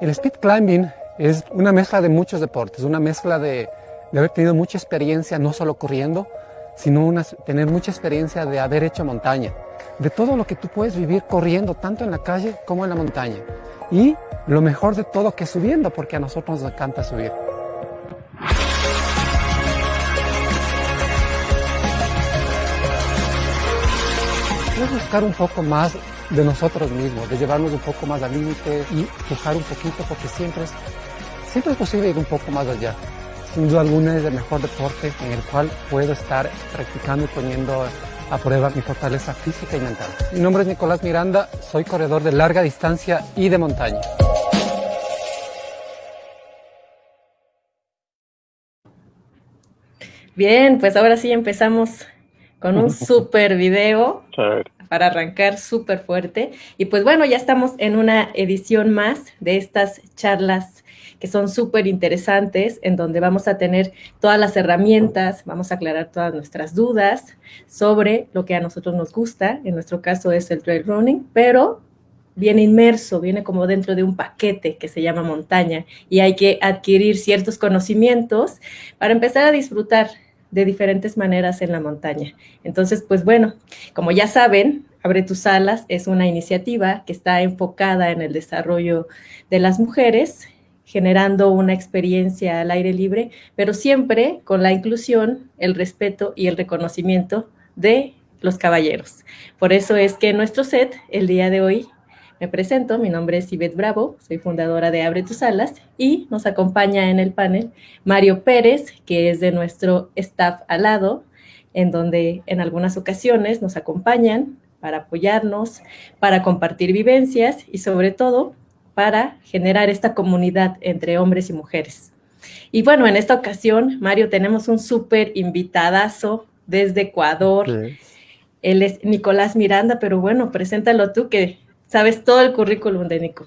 El speed climbing es una mezcla de muchos deportes, una mezcla de, haber tenido mucha experiencia, no solo corriendo, sino tener mucha experiencia de haber hecho montaña, de todo lo que tú puedes vivir corriendo, tanto en la calle como en la montaña. Y lo mejor de todo que subiendo, porque a nosotros nos encanta subir. Buscar un poco más de nosotros mismos, de llevarnos un poco más al límite y pujar un poquito porque siempre es, siempre es posible ir un poco más allá. Sin duda alguna es el mejor deporte en el cual puedo estar practicando y poniendo a prueba mi fortaleza física y mental. Mi nombre es Nicolás Miranda, soy corredor de larga distancia y de montaña. Bien, pues ahora sí empezamos con un super video para arrancar súper fuerte. Y pues bueno, ya estamos en una edición más de estas charlas que son súper interesantes, en donde vamos a tener todas las herramientas, vamos a aclarar todas nuestras dudas sobre lo que a nosotros nos gusta, en nuestro caso es el trail running, pero viene inmerso, viene como dentro de un paquete que se llama montaña y hay que adquirir ciertos conocimientos para empezar a disfrutar de diferentes maneras en la montaña. Entonces, pues bueno, como ya saben, Abre tus alas es una iniciativa que está enfocada en el desarrollo de las mujeres, generando una experiencia al aire libre, pero siempre con la inclusión, el respeto y el reconocimiento de los caballeros. Por eso es que nuestro set, el día de hoy, me presento, mi nombre es Ivette Bravo, soy fundadora de Abre tus alas y nos acompaña en el panel Mario Pérez, que es de nuestro staff al lado, en donde en algunas ocasiones nos acompañan para apoyarnos, para compartir vivencias y sobre todo para generar esta comunidad entre hombres y mujeres. Y bueno, en esta ocasión, Mario, tenemos un súper invitadazo desde Ecuador. Él es Nicolás Miranda, pero bueno, preséntalo tú que sabes todo el currículum de Nico.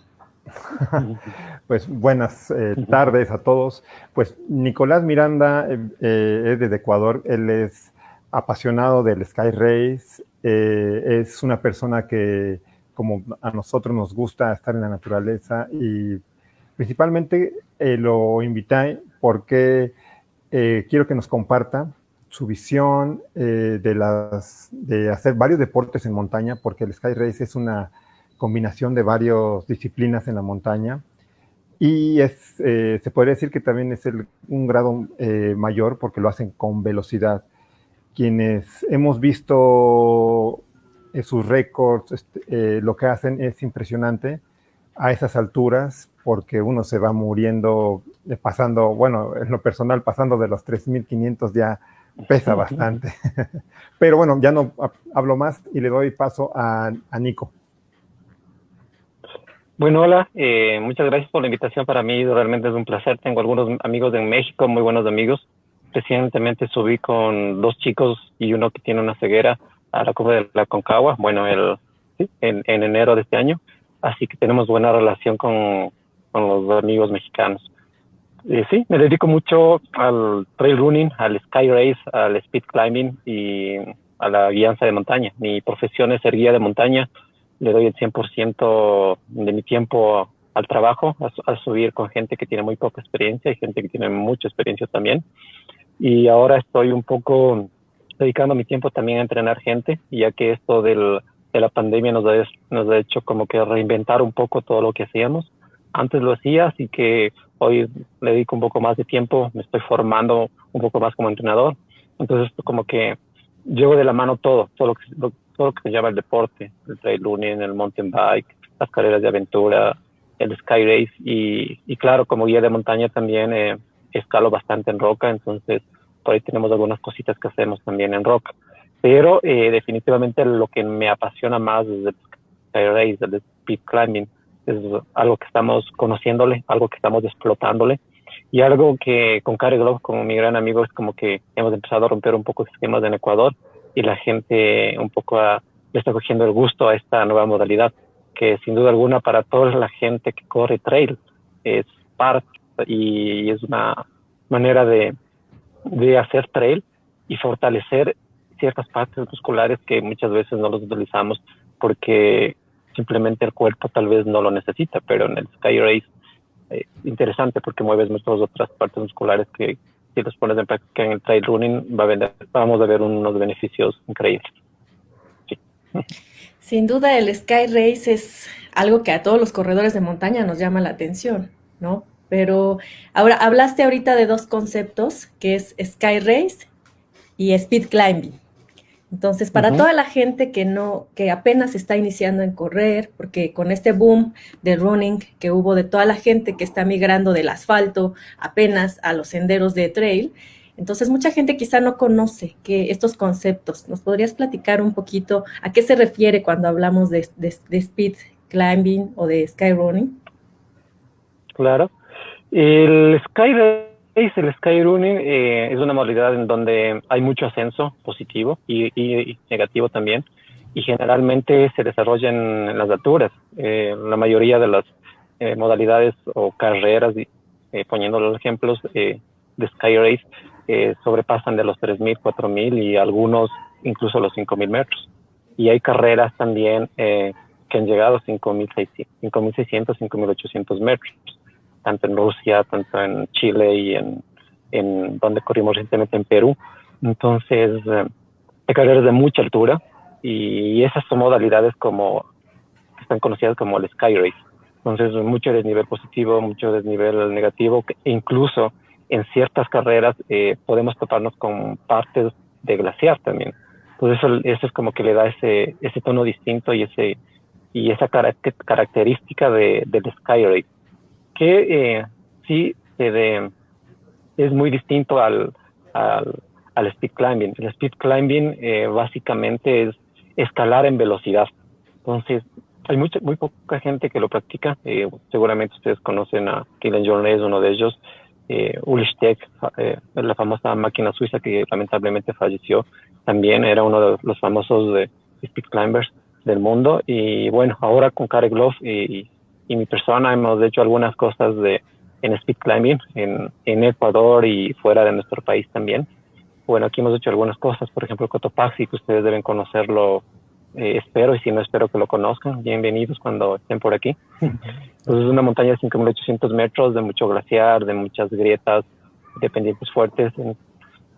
Pues buenas eh, tardes a todos. Pues Nicolás Miranda eh, eh, es desde Ecuador. Él es apasionado del Sky Race. es una persona que, como a nosotros nos gusta estar en la naturaleza y principalmente lo invité porque quiero que nos comparta su visión de, las, de hacer varios deportes en montaña, porque el Sky Race es una combinación de varias disciplinas en la montaña. Y es, eh, se podría decir que también es un grado eh, mayor porque lo hacen con velocidad. Quienes hemos visto eh, sus récords, este, lo que hacen es impresionante a esas alturas porque uno se va muriendo, pasando, bueno, en lo personal, pasando de los 3.500 ya pesa bastante. Pero bueno, ya no hablo más y le doy paso a, a Nico. Bueno, hola, eh, muchas gracias por la invitación. Para mí realmente es un placer. Tengo algunos amigos en México, muy buenos amigos. Recientemente subí con dos chicos y uno que tiene una ceguera a la Cuba de la Concagua, bueno, el, en, enero de este año. Así que tenemos buena relación con, los amigos mexicanos. Eh, sí, me dedico mucho al trail running, al sky race, al speed climbing y a la guianza de montaña. Mi profesión es ser guía de montaña le doy el 100% de mi tiempo al trabajo, a, subir con gente que tiene muy poca experiencia y gente que tiene mucha experiencia también. Y ahora estoy un poco dedicando mi tiempo también a entrenar gente, ya que esto del, de la pandemia nos ha, hecho como que reinventar un poco todo lo que hacíamos. Antes lo hacía, así que hoy le dedico un poco más de tiempo, me estoy formando un poco más como entrenador. Entonces, como que llevo de la mano todo, todo lo que, todo lo que se llama el deporte, el trail running, el mountain bike, las carreras de aventura, el sky race y, claro, como guía de montaña también eh, escalo bastante en roca, entonces por ahí tenemos algunas cositas que hacemos también en roca. Pero eh, definitivamente lo que me apasiona más es el sky race, el speed climbing, es algo que estamos conociéndole, algo que estamos explotándole y algo que con Care Glove, como mi gran amigo, es como que hemos empezado a romper un poco esquemas en Ecuador y la gente un poco le está cogiendo el gusto a esta nueva modalidad, que sin duda alguna para toda la gente que corre trail es parte y es una manera de, de hacer trail y fortalecer ciertas partes musculares que muchas veces no los utilizamos porque simplemente el cuerpo tal vez no lo necesita, pero en el Sky Race es interesante porque mueves muchas otras partes musculares que si los pones en práctica en el trail running va a vamos a ver unos beneficios increíbles. Sin duda el Sky Race es algo que a todos los corredores de montaña nos llama la atención, ¿no? Pero ahora hablaste ahorita de dos conceptos, que es Sky Race y Speed Climbing. Entonces, para toda la gente que no, que apenas está iniciando en correr, porque con este boom de running que hubo de toda la gente que está migrando del asfalto apenas a los senderos de trail, entonces mucha gente quizá no conoce que estos conceptos. ¿Nos podrías platicar un poquito a qué se refiere cuando hablamos de, de speed climbing o de sky running? Claro. El sky race, el sky running eh, es una modalidad en donde hay mucho ascenso positivo y, negativo también y generalmente se desarrolla en, las alturas. Eh, la mayoría de las eh, modalidades o carreras, poniendo los ejemplos de sky race, sobrepasan de los 3.000, 4.000 y algunos incluso los 5.000 metros. Y hay carreras también que han llegado a 5.600, 5.800 metros tanto en Rusia, tanto en Chile y en, en donde corrimos recientemente en Perú. Entonces, eh, hay carreras de mucha altura y esas son modalidades como están conocidas como el Sky Race. Entonces, mucho desnivel positivo, mucho desnivel negativo, incluso en ciertas carreras eh, podemos toparnos con partes de glaciar también. Entonces, eso es como que le da ese, ese tono distinto y ese y esa característica de, del Sky Race que eh, sí es muy distinto al, al, speed climbing. El speed climbing eh, básicamente es escalar en velocidad. Entonces, hay mucha, muy poca gente que lo practica. Eh, seguramente ustedes conocen a Kylian Jornet, uno de ellos. Eh, Ulrich eh, la famosa máquina suiza que lamentablemente falleció, también era uno de los famosos de speed climbers del mundo. Y bueno, ahora con Kare Glove y, y mi persona hemos hecho algunas cosas de, en speed climbing en, en Ecuador y fuera de nuestro país también. Bueno, aquí hemos hecho algunas cosas, por ejemplo, Cotopaxi, que ustedes deben conocerlo, eh, espero, y si no, espero que lo conozcan. Bienvenidos cuando estén por aquí. Pues es una montaña de 5.800 metros, de mucho glaciar, de muchas grietas, de pendientes fuertes,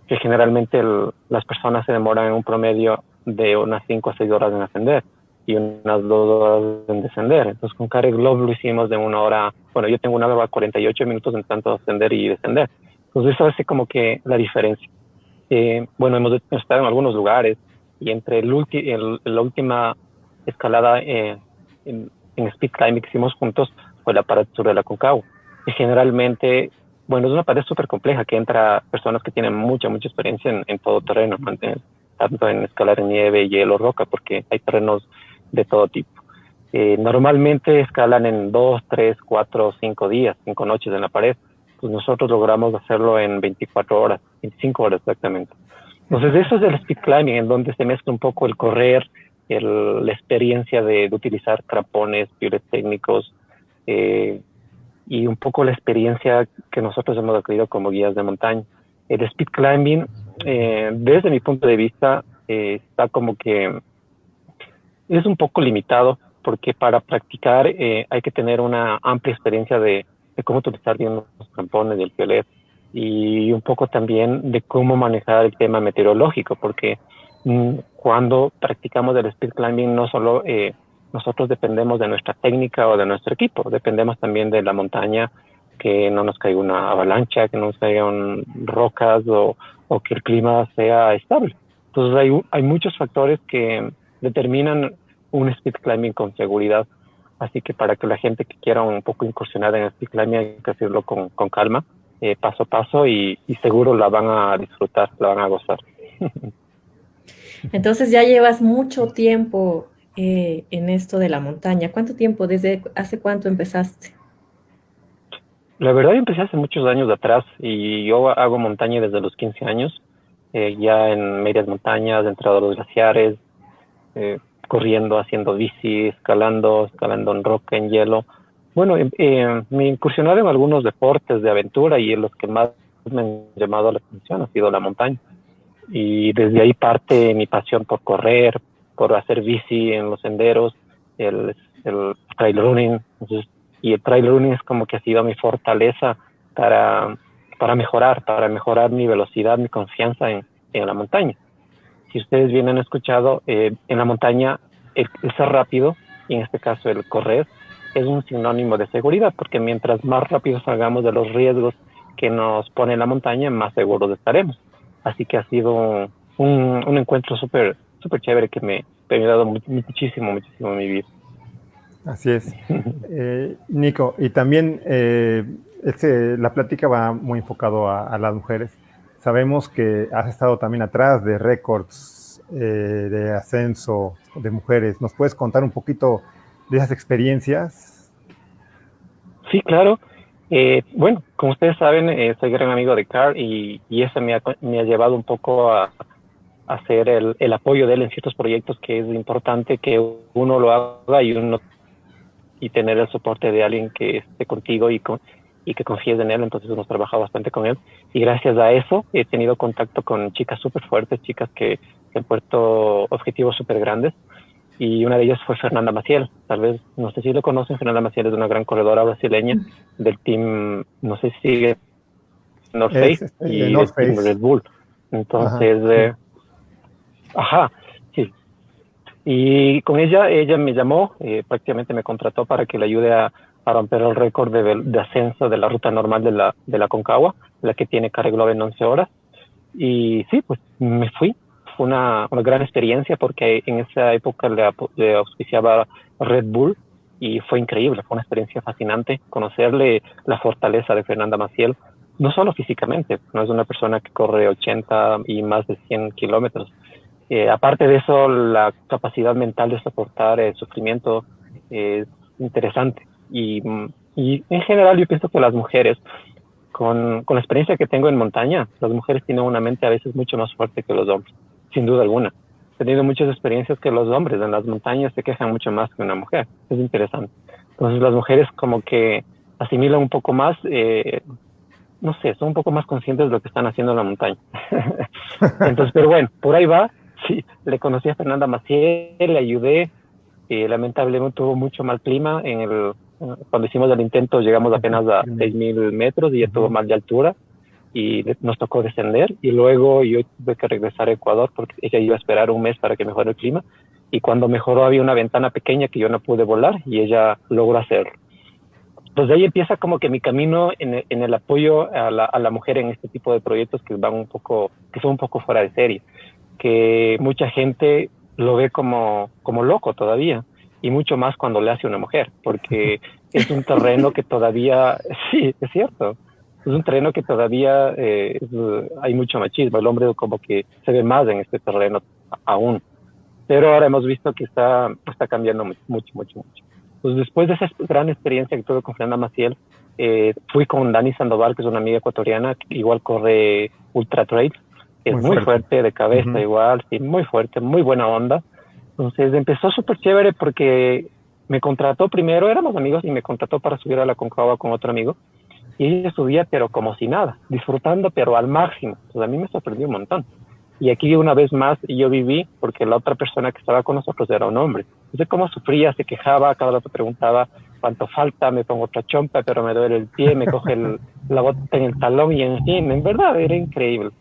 que generalmente las personas se demoran en un promedio de unas 5 a 6 horas en ascender y unas dos horas en descender. Entonces con Care Glove lo hicimos de una hora, bueno, yo tengo una hora 48 minutos en tanto ascender y descender. Entonces eso hace como que la diferencia. Eh, bueno, hemos estado en algunos lugares y entre el la última escalada eh, en, speed climbing que hicimos juntos fue la pared sur de la Concagua. Y generalmente, bueno, es una pared súper compleja que entra personas que tienen mucha, mucha experiencia en, en todo terreno, tanto en escalar en nieve, hielo, roca, porque hay terrenos de todo tipo. Eh, normalmente escalan en dos, tres, cuatro, cinco días, cinco noches en la pared. Pues nosotros logramos hacerlo en 24 horas, 25 horas exactamente. Entonces eso es el speed climbing, en donde se mezcla un poco el correr, el, la experiencia de, utilizar crapones, piores técnicos eh, y un poco la experiencia que nosotros hemos adquirido como guías de montaña. El speed climbing, eh, desde mi punto de vista, está como que es un poco limitado porque para practicar eh, hay que tener una amplia experiencia de, cómo utilizar bien los campones del piolet y un poco también de cómo manejar el tema meteorológico, porque mm, cuando practicamos el speed climbing no solo eh, nosotros dependemos de nuestra técnica o de nuestro equipo, dependemos también de la montaña, que no nos caiga una avalancha, que no nos caigan rocas o, o que el clima sea estable. Entonces hay, hay muchos factores que determinan un speed climbing con seguridad. Así que para que la gente que quiera un poco incursionar en el speed climbing hay que hacerlo con, con calma, eh, paso a paso y, seguro la van a disfrutar, la van a gozar. Entonces ya llevas mucho tiempo eh, en esto de la montaña. ¿Cuánto tiempo? ¿Desde hace cuánto empezaste? La verdad, yo empecé hace muchos años atrás y yo hago montaña desde los 15 años, eh, ya en medias montañas, entrado a los glaciares, eh, corriendo, haciendo bici, escalando, escalando en roca, en hielo. Bueno, eh, me incursionaron en algunos deportes de aventura y los que más me han llamado la atención ha sido la montaña. y desde ahí parte mi pasión por correr, por hacer bici en los senderos, el, trail running. y el trail running es como que ha sido mi fortaleza para, para mejorar, para mejorar mi velocidad, mi confianza en la montaña. Si ustedes bien han escuchado, eh, en la montaña el, ser rápido, y en este caso el correr, es un sinónimo de seguridad, porque mientras más rápido salgamos de los riesgos que nos pone la montaña, más seguros estaremos. Así que ha sido un, un encuentro súper súper chévere que me, ha ayudado muchísimo, muchísimo en mi vida. Así es. Eh, Nico, y también eh, este, la plática va muy enfocado a, las mujeres. Sabemos que has estado también atrás de récords eh, de ascenso de mujeres. ¿Nos puedes contar un poquito de esas experiencias? Sí, claro. bueno, como ustedes saben, soy gran amigo de Carl y, y eso me ha, me ha llevado un poco a, hacer el, el, apoyo de él en ciertos proyectos que es importante que uno lo haga y uno y tener el soporte de alguien que esté contigo y, con, y que confíes en él. Entonces hemos trabajado bastante con él y gracias a eso he tenido contacto con chicas súper fuertes, chicas que, han puesto objetivos súper grandes y una de ellas fue Fernanda Maciel. Tal vez, no sé si lo conocen, Fernanda Maciel es una gran corredora brasileña del team, no sé si sigue North Face y North Face. Red Bull. Entonces, eh, Ajá, sí. Y con ella, ella me llamó, eh, prácticamente me contrató para que le ayude a, romper el récord de, ascenso de la ruta normal de la, de la Concagua, la que tiene Care Globe en 11 horas. Y sí, pues me fui. Fue una, una gran experiencia porque en esa época le, le auspiciaba Red Bull y fue increíble, fue una experiencia fascinante conocerle la fortaleza de Fernanda Maciel, no solo físicamente, no es una persona que corre 80 y más de 100 kilómetros, eh, aparte de eso, la capacidad mental de soportar el sufrimiento es interesante. Y, y, en general yo pienso que las mujeres, con, la experiencia que tengo en montaña, las mujeres tienen una mente a veces mucho más fuerte que los hombres, sin duda alguna. He tenido muchas experiencias que los hombres en las montañas se quejan mucho más que una mujer. Es interesante. Entonces las mujeres como que asimilan un poco más, eh, no sé, son un poco más conscientes de lo que están haciendo en la montaña. Entonces, pero bueno, por ahí va sí, le conocí a Fernanda Maciel, le ayudé. y lamentablemente tuvo mucho mal clima. En el, cuando hicimos el intento llegamos apenas a 6.000 metros y ya tuvo mal de altura y nos tocó descender. Y luego yo tuve que regresar a Ecuador porque ella iba a esperar un mes para que mejore el clima. Y cuando mejoró había una ventana pequeña que yo no pude volar y ella logró hacerlo. Entonces ahí empieza como que mi camino en el, en el apoyo a la, a la, mujer en este tipo de proyectos que van un poco, que son un poco fuera de serie que mucha gente lo ve como, como loco todavía, y mucho más cuando le hace una mujer, porque es un terreno que todavía, sí, es cierto, es un terreno que todavía eh, hay mucho machismo, el hombre como que se ve más en este terreno aún, pero ahora hemos visto que está, está cambiando mucho, mucho, mucho, mucho. Pues después de esa gran experiencia que tuve con Fernanda Maciel, eh, fui con Dani Sandoval, que es una amiga ecuatoriana, que igual corre ultra trail, es muy, fuerte. de cabeza igual, sí, muy fuerte, muy buena onda. Entonces empezó súper chévere porque me contrató primero, éramos amigos y me contrató para subir a la Concagua con otro amigo. Y ella subía pero como si nada, disfrutando pero al máximo. Entonces a mí me sorprendió un montón. Y aquí una vez más yo viví porque la otra persona que estaba con nosotros era un hombre. Entonces cómo sufría, se quejaba, cada rato preguntaba cuánto falta, me pongo otra chompa pero me duele el pie, me coge la bota en el talón y en fin, en verdad era increíble.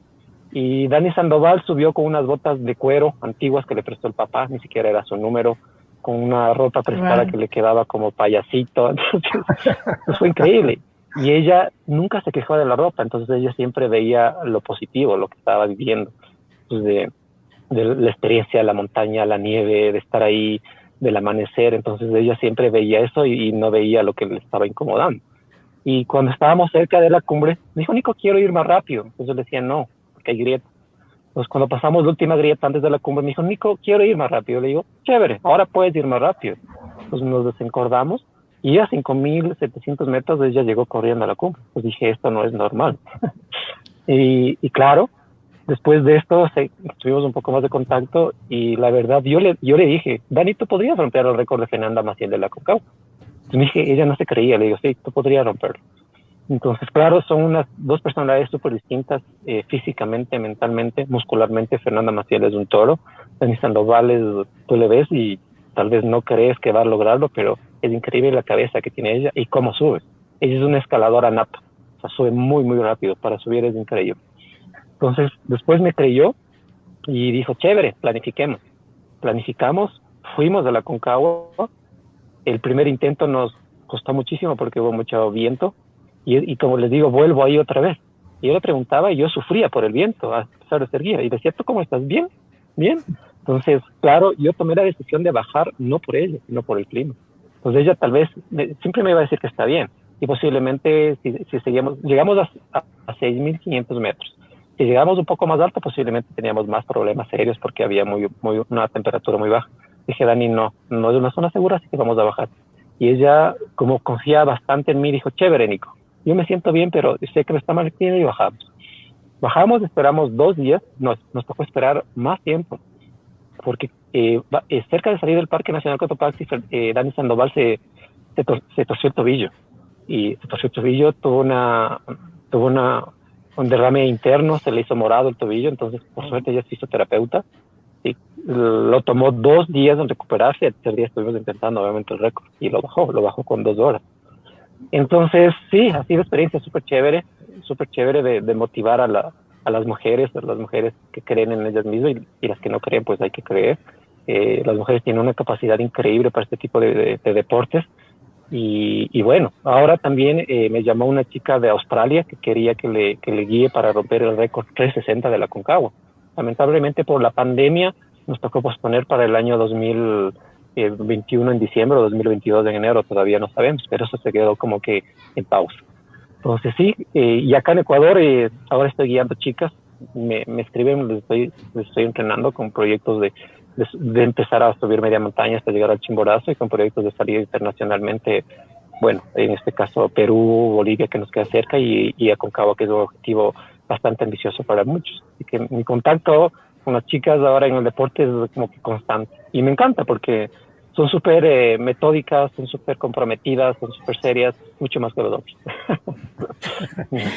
Y Dani Sandoval subió con unas botas de cuero antiguas que le prestó el papá, ni siquiera era su número, con una ropa prestada que le quedaba como payasito. Entonces, pues fue increíble. Y ella nunca se quejó de la ropa, entonces ella siempre veía lo positivo, lo que estaba viviendo, pues de, de la experiencia la montaña, la nieve, de estar ahí, del amanecer. Entonces ella siempre veía eso y, y no veía lo que le estaba incomodando. Y cuando estábamos cerca de la cumbre, me dijo, Nico, quiero ir más rápido. Entonces le decía, no, que hay grieta. Entonces, cuando pasamos la última grieta antes de la cumbre, me dijo, Nico, quiero ir más rápido. Le digo, chévere, ahora puedes ir más rápido. Entonces nos desencordamos y a 5.700 metros ella llegó corriendo a la cumbre. Pues dije, esto no es normal. y, y, claro, después de esto tuvimos un poco más de contacto y la verdad, yo le, yo le dije, Dani, tú podrías romper el récord de Fernanda Maciel de la Concagua. Y me dije, ella no se creía, le digo, sí, tú podrías romperlo. Entonces, claro, son unas dos personalidades súper distintas eh, físicamente, mentalmente, muscularmente. Fernanda Maciel es un toro. Dani Sandoval tú le ves y tal vez no crees que va a lograrlo, pero es increíble la cabeza que tiene ella y cómo sube. Ella es una escaladora nata, o sea, sube muy, muy rápido. Para subir es increíble. Entonces, después me creyó y dijo, chévere, planifiquemos. Planificamos, fuimos a la Concagua. El primer intento nos costó muchísimo porque hubo mucho viento y, como les digo, vuelvo ahí otra vez. Y yo le preguntaba y yo sufría por el viento, a pesar de ser guía. Y decía, ¿tú cómo estás? ¿Bien? ¿Bien? Entonces, claro, yo tomé la decisión de bajar no por ella, sino por el clima. Entonces ella tal vez siempre me iba a decir que está bien. Y posiblemente si, si seguíamos, llegamos a, a, a 6.500 metros. Si llegamos un poco más alto, posiblemente teníamos más problemas serios porque había muy, muy, una temperatura muy baja. Dije, Dani, no, no es una zona segura, así que vamos a bajar. Y ella, como confía bastante en mí, dijo, chévere, Nico, yo me siento bien, pero sé que me está mal y bajamos. Bajamos, esperamos dos días, nos, nos tocó esperar más tiempo, porque eh, eh, cerca de salir del Parque Nacional Cotopaxi, eh, Dani Sandoval se, se, torció el tobillo, y se torció el tobillo, tuvo una, tuvo una, un derrame interno, se le hizo morado el tobillo, entonces por suerte ella es fisioterapeuta, y lo tomó dos días en recuperarse, el tercer día estuvimos intentando obviamente el récord, y lo bajó, lo bajó con dos horas. Entonces, sí, ha sido experiencia súper chévere, súper chévere de, motivar a, la, a, las mujeres, a las mujeres que creen en ellas mismas y, las que no creen, pues hay que creer. Eh, las mujeres tienen una capacidad increíble para este tipo de, de, deportes. Y, y, bueno, ahora también eh, me llamó una chica de Australia que quería que le, que le guíe para romper el récord 360 de la Concagua. Lamentablemente por la pandemia nos tocó posponer para el año 2000 21 en diciembre o 2022 en enero, todavía no sabemos, pero eso se quedó como que en pausa. Entonces sí, eh, y acá en Ecuador eh, ahora estoy guiando chicas, me, me escriben, les estoy, les estoy entrenando con proyectos de, de, empezar a subir media montaña hasta llegar al Chimborazo y con proyectos de salir internacionalmente, bueno, en este caso Perú, Bolivia que nos queda cerca y, y Aconcagua que es un objetivo bastante ambicioso para muchos. Así que mi contacto con las chicas ahora en el deporte es como que constante. Y me encanta porque son súper eh, metódicas, son súper comprometidas, son súper serias, mucho más que los hombres.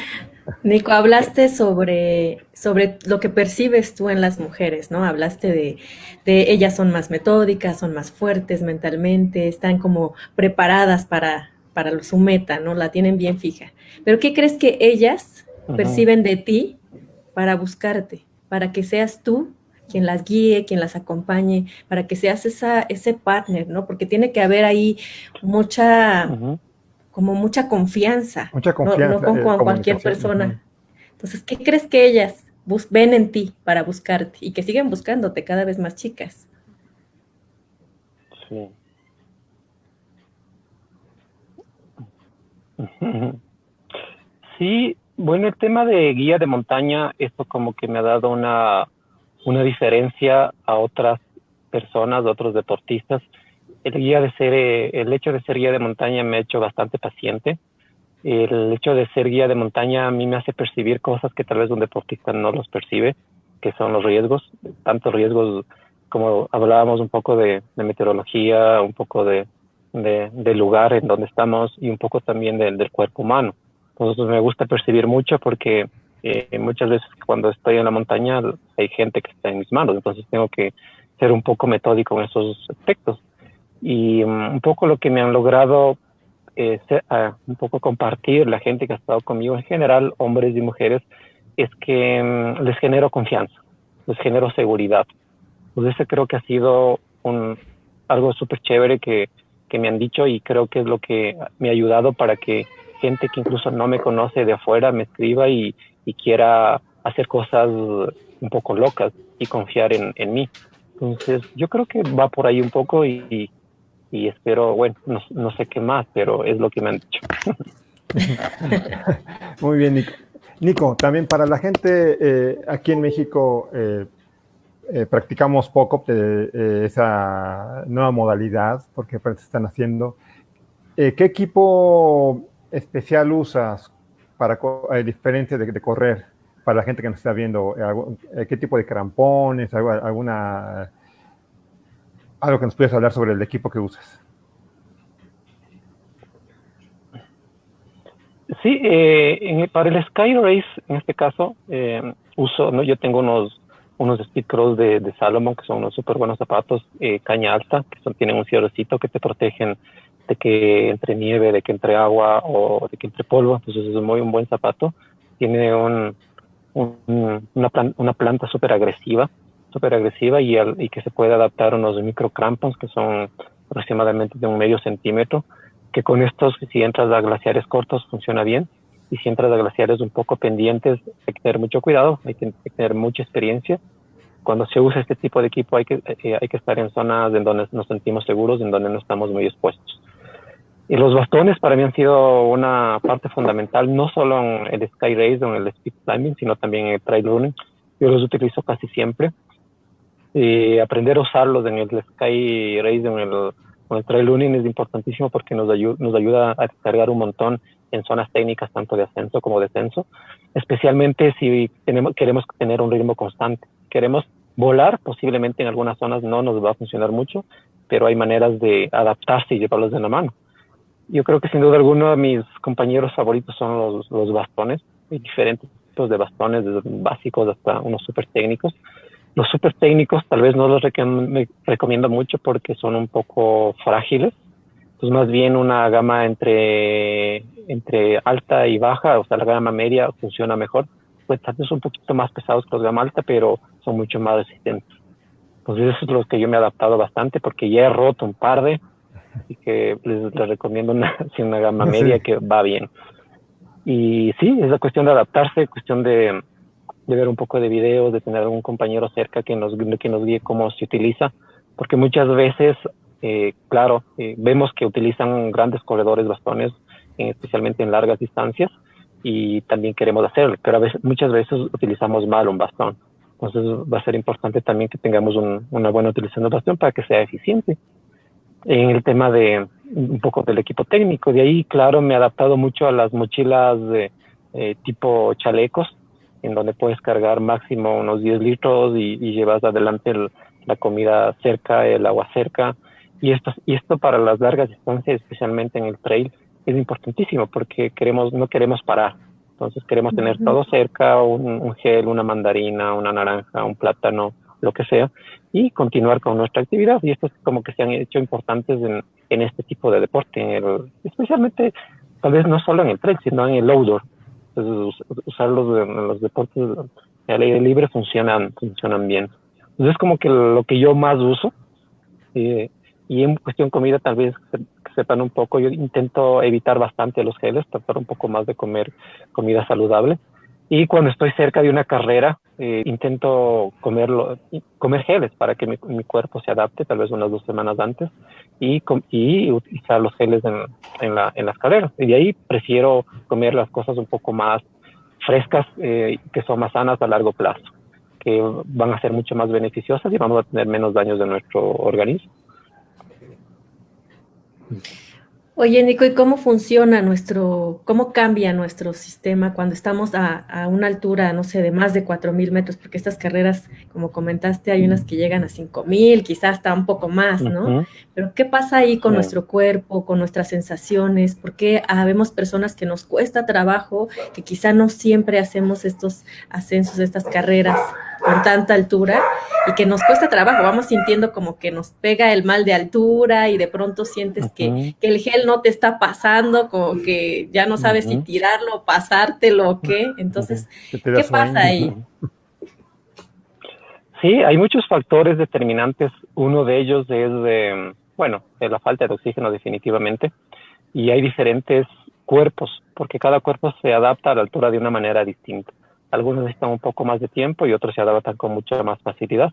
Nico, hablaste sobre, sobre lo que percibes tú en las mujeres, ¿no? Hablaste de, de ellas son más metódicas, son más fuertes mentalmente, están como preparadas para, para su meta, ¿no? La tienen bien fija. Pero ¿qué crees que ellas perciben de ti para buscarte? Para que seas tú quien las guíe, quien las acompañe, para que seas esa, ese partner, ¿no? Porque tiene que haber ahí mucha, como mucha confianza. Mucha confianza. No, con, eh, cualquier persona. Entonces, ¿qué crees que ellas ven en ti para buscarte y que siguen buscándote cada vez más chicas? Sí. Sí, bueno, el tema de guía de montaña, esto como que me ha dado una, una diferencia a otras personas, a otros deportistas. El guía de ser, eh, el hecho de ser guía de montaña me ha hecho bastante paciente. El hecho de ser guía de montaña a mí me hace percibir cosas que tal vez un deportista no los percibe, que son los riesgos, tanto riesgos como hablábamos un poco de, meteorología, un poco de, de, lugar en donde estamos y un poco también del cuerpo humano entonces me gusta percibir mucho porque eh, muchas veces cuando estoy en la montaña hay gente que está en mis manos, entonces tengo que ser un poco metódico en esos aspectos. Y um, un poco lo que me han logrado eh, un poco compartir la gente que ha estado conmigo, en general hombres y mujeres, es que um, les genero confianza, les genero seguridad. Pues ese creo que ha sido un, algo súper chévere que, que me han dicho y creo que es lo que me ha ayudado para que gente que incluso no me conoce de afuera me escriba y, quiera hacer cosas un poco locas y confiar en, mí. Entonces, yo creo que va por ahí un poco y, espero, bueno, no, sé qué más, pero es lo que me han dicho. Muy bien, Nico. Nico, también para la gente eh, aquí en México, eh, eh, practicamos poco esa nueva modalidad, porque se están haciendo. ¿Qué equipo especial usas para eh, diferente de, correr para la gente que nos está viendo? Eh, eh, ¿Qué tipo de crampones? ¿Alguna algo que nos puedas hablar sobre el equipo que usas? Sí, eh, para el Sky Race, en este caso, eh, uso, ¿no? yo tengo unos unos Speed Cross de, de Salomon, que son unos súper buenos zapatos, eh, caña alta, que son, tienen un cierrecito que te protegen de que entre nieve, de que entre agua o de que entre polvo. Entonces es muy un buen zapato. Tiene un, una, una planta súper agresiva, súper agresiva y, y que se puede adaptar a unos micro crampons que son aproximadamente de un medio centímetro, que con estos, si entras a glaciares cortos, funciona bien y si entras a glaciares un poco pendientes, hay que tener mucho cuidado, hay que, tener mucha experiencia. Cuando se usa este tipo de equipo hay que, eh, hay que estar en zonas en donde nos sentimos seguros, en donde no estamos muy expuestos. Y los bastones para mí han sido una parte fundamental, no solo en el Sky Race o en el Speed Climbing, sino también en el Trail Running. Yo los utilizo casi siempre. Y aprender a usarlos en el Sky Race, en el, en el Trail Running es importantísimo porque nos, ayuda, nos ayuda a descargar un montón en zonas técnicas tanto de ascenso como descenso, especialmente si tenemos, queremos tener un ritmo constante. Queremos volar, posiblemente en algunas zonas no nos va a funcionar mucho, pero hay maneras de adaptarse y llevarlos de la mano. Yo creo que sin duda alguna mis compañeros favoritos son los, los bastones, hay diferentes tipos de bastones, desde básicos hasta unos súper técnicos. Los súper técnicos tal vez no los recomiendo mucho porque son un poco frágiles, pues más bien una gama entre, entre alta y baja, o sea, la gama media funciona mejor. Pues tal vez un poquito más pesados que los gama alta, pero son mucho más resistentes. Entonces, eso es lo que yo me he adaptado bastante porque ya he roto un par de, así que les, recomiendo una, una gama media que va bien. Y sí, es la cuestión de adaptarse, cuestión de, de ver un poco de videos, de tener algún compañero cerca que nos, que nos guíe cómo se utiliza, porque muchas veces eh, claro, eh, vemos que utilizan grandes corredores bastones, eh, especialmente en largas distancias, y también queremos hacerlo, pero a veces, muchas veces utilizamos mal un bastón. Entonces va a ser importante también que tengamos una buena utilización del bastón para que sea eficiente. En el tema de un poco del equipo técnico, de ahí, claro, me he adaptado mucho a las mochilas de tipo chalecos, en donde puedes cargar máximo unos 10 litros y, llevas adelante la comida cerca, el agua cerca, y esto, y esto para las largas distancias, especialmente en el trail, es importantísimo porque queremos, no queremos parar. Entonces queremos tener todo cerca, un, gel, una mandarina, una naranja, un plátano, lo que sea, y continuar con nuestra actividad. Y esto es como que se han hecho importantes en, este tipo de deporte, especialmente tal vez no solo en el trail, sino en el outdoor. Entonces, usarlos en los deportes al aire libre funcionan, funcionan bien. Entonces es como que lo que yo más uso. Eh, y en cuestión comida, tal vez sepan un poco, yo intento evitar bastante los geles, tratar un poco más de comer comida saludable. Y cuando estoy cerca de una carrera, eh, intento comerlo, comer geles para que mi, cuerpo se adapte, tal vez unas dos semanas antes, y, y utilizar los geles en, la, en las carreras. Y de ahí prefiero comer las cosas un poco más frescas, eh, que son más sanas a largo plazo, que van a ser mucho más beneficiosas y vamos a tener menos daños de nuestro organismo. Oye, Nico, ¿y cómo funciona nuestro, cómo cambia nuestro sistema cuando estamos a, una altura, no sé, de más de 4.000 metros? Porque estas carreras, como comentaste, hay unas que llegan a 5.000, quizás hasta un poco más, ¿no? Pero ¿qué pasa ahí con nuestro cuerpo, con nuestras sensaciones? Porque habemos personas que nos cuesta trabajo, que quizá no siempre hacemos estos ascensos, estas carreras con tanta altura y que nos cuesta trabajo, vamos sintiendo como que nos pega el mal de altura y de pronto sientes que, el gel no te está pasando, como que ya no sabes si tirarlo, pasártelo o qué. Entonces, ¿qué pasa ahí? Sí, hay muchos factores determinantes. Uno de ellos es, bueno, la falta de oxígeno definitivamente. Y hay diferentes cuerpos, porque cada cuerpo se adapta a la altura de una manera distinta. Algunos necesitan un poco más de tiempo y otros se adaptan con mucha más facilidad.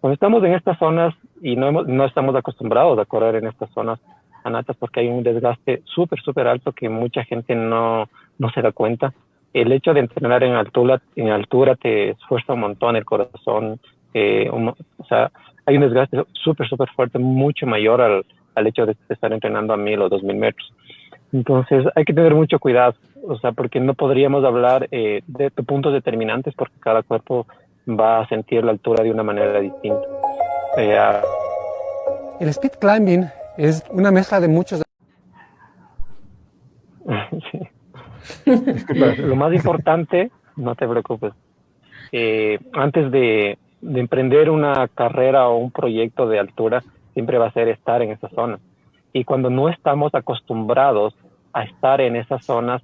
Cuando estamos en estas zonas y no, no estamos acostumbrados a correr en estas zonas anatas porque hay un desgaste súper, súper alto que mucha gente no, no se da cuenta. El hecho de entrenar en altura, en altura te esfuerza un montón el corazón. Eh, o sea, hay un desgaste súper, súper fuerte, mucho mayor al, al hecho de estar entrenando a mil o dos mil metros. Entonces hay que tener mucho cuidado, o sea, porque no podríamos hablar eh, de, puntos determinantes porque cada cuerpo va a sentir la altura de una manera distinta. Eh, El speed climbing es una mezcla de muchos. lo más importante, no te preocupes, eh, antes de, de, emprender una carrera o un proyecto de altura, siempre va a ser estar en esa zona. Y cuando no estamos acostumbrados a estar en esas zonas,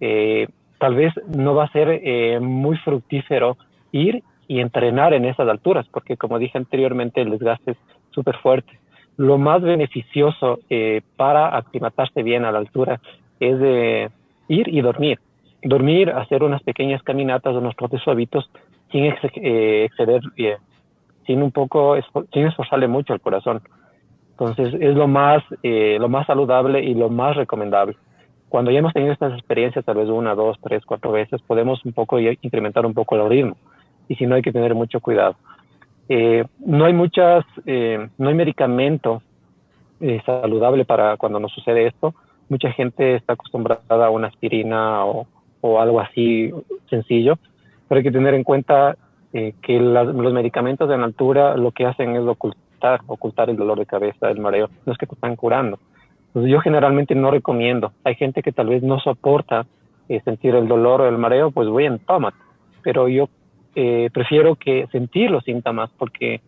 eh, tal vez no va a ser eh, muy fructífero ir y entrenar en esas alturas, porque como dije anteriormente, el desgaste es súper fuerte. Lo más beneficioso eh, para aclimatarse bien a la altura es ir y dormir. Dormir, hacer unas pequeñas caminatas, unos trotes suavitos, sin exceder, sin un poco, sin esforzarle mucho el corazón. Entonces es lo más, lo más saludable y lo más recomendable cuando ya hemos tenido estas experiencias, tal vez una, dos, tres, cuatro veces, podemos un poco incrementar un poco el ritmo. Y si no, hay que tener mucho cuidado. Eh, no hay muchas, eh, no hay medicamento eh, saludable para cuando nos sucede esto. Mucha gente está acostumbrada a una aspirina o, o algo así sencillo, pero hay que tener en cuenta que los medicamentos de altura lo que hacen es ocultar, ocultar el dolor de cabeza, el mareo. No es que te están curando yo generalmente no recomiendo. Hay gente que tal vez no soporta eh, sentir el dolor o el mareo, pues voy en tómate. Pero yo eh, prefiero que sentir los síntomas porque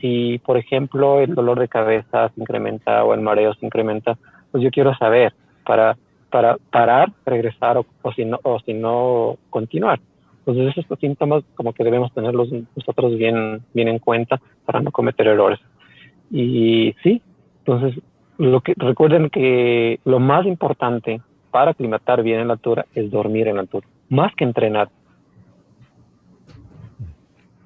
si, por ejemplo, el dolor de cabeza se incrementa o el mareo se incrementa, pues yo quiero saber para, para parar, regresar o, si, no, o si no continuar. Entonces esos síntomas como que debemos tenerlos nosotros bien, bien en cuenta para no cometer errores. Y sí, entonces lo que recuerden que lo más importante para aclimatar bien en la altura es dormir en la altura, más que entrenar.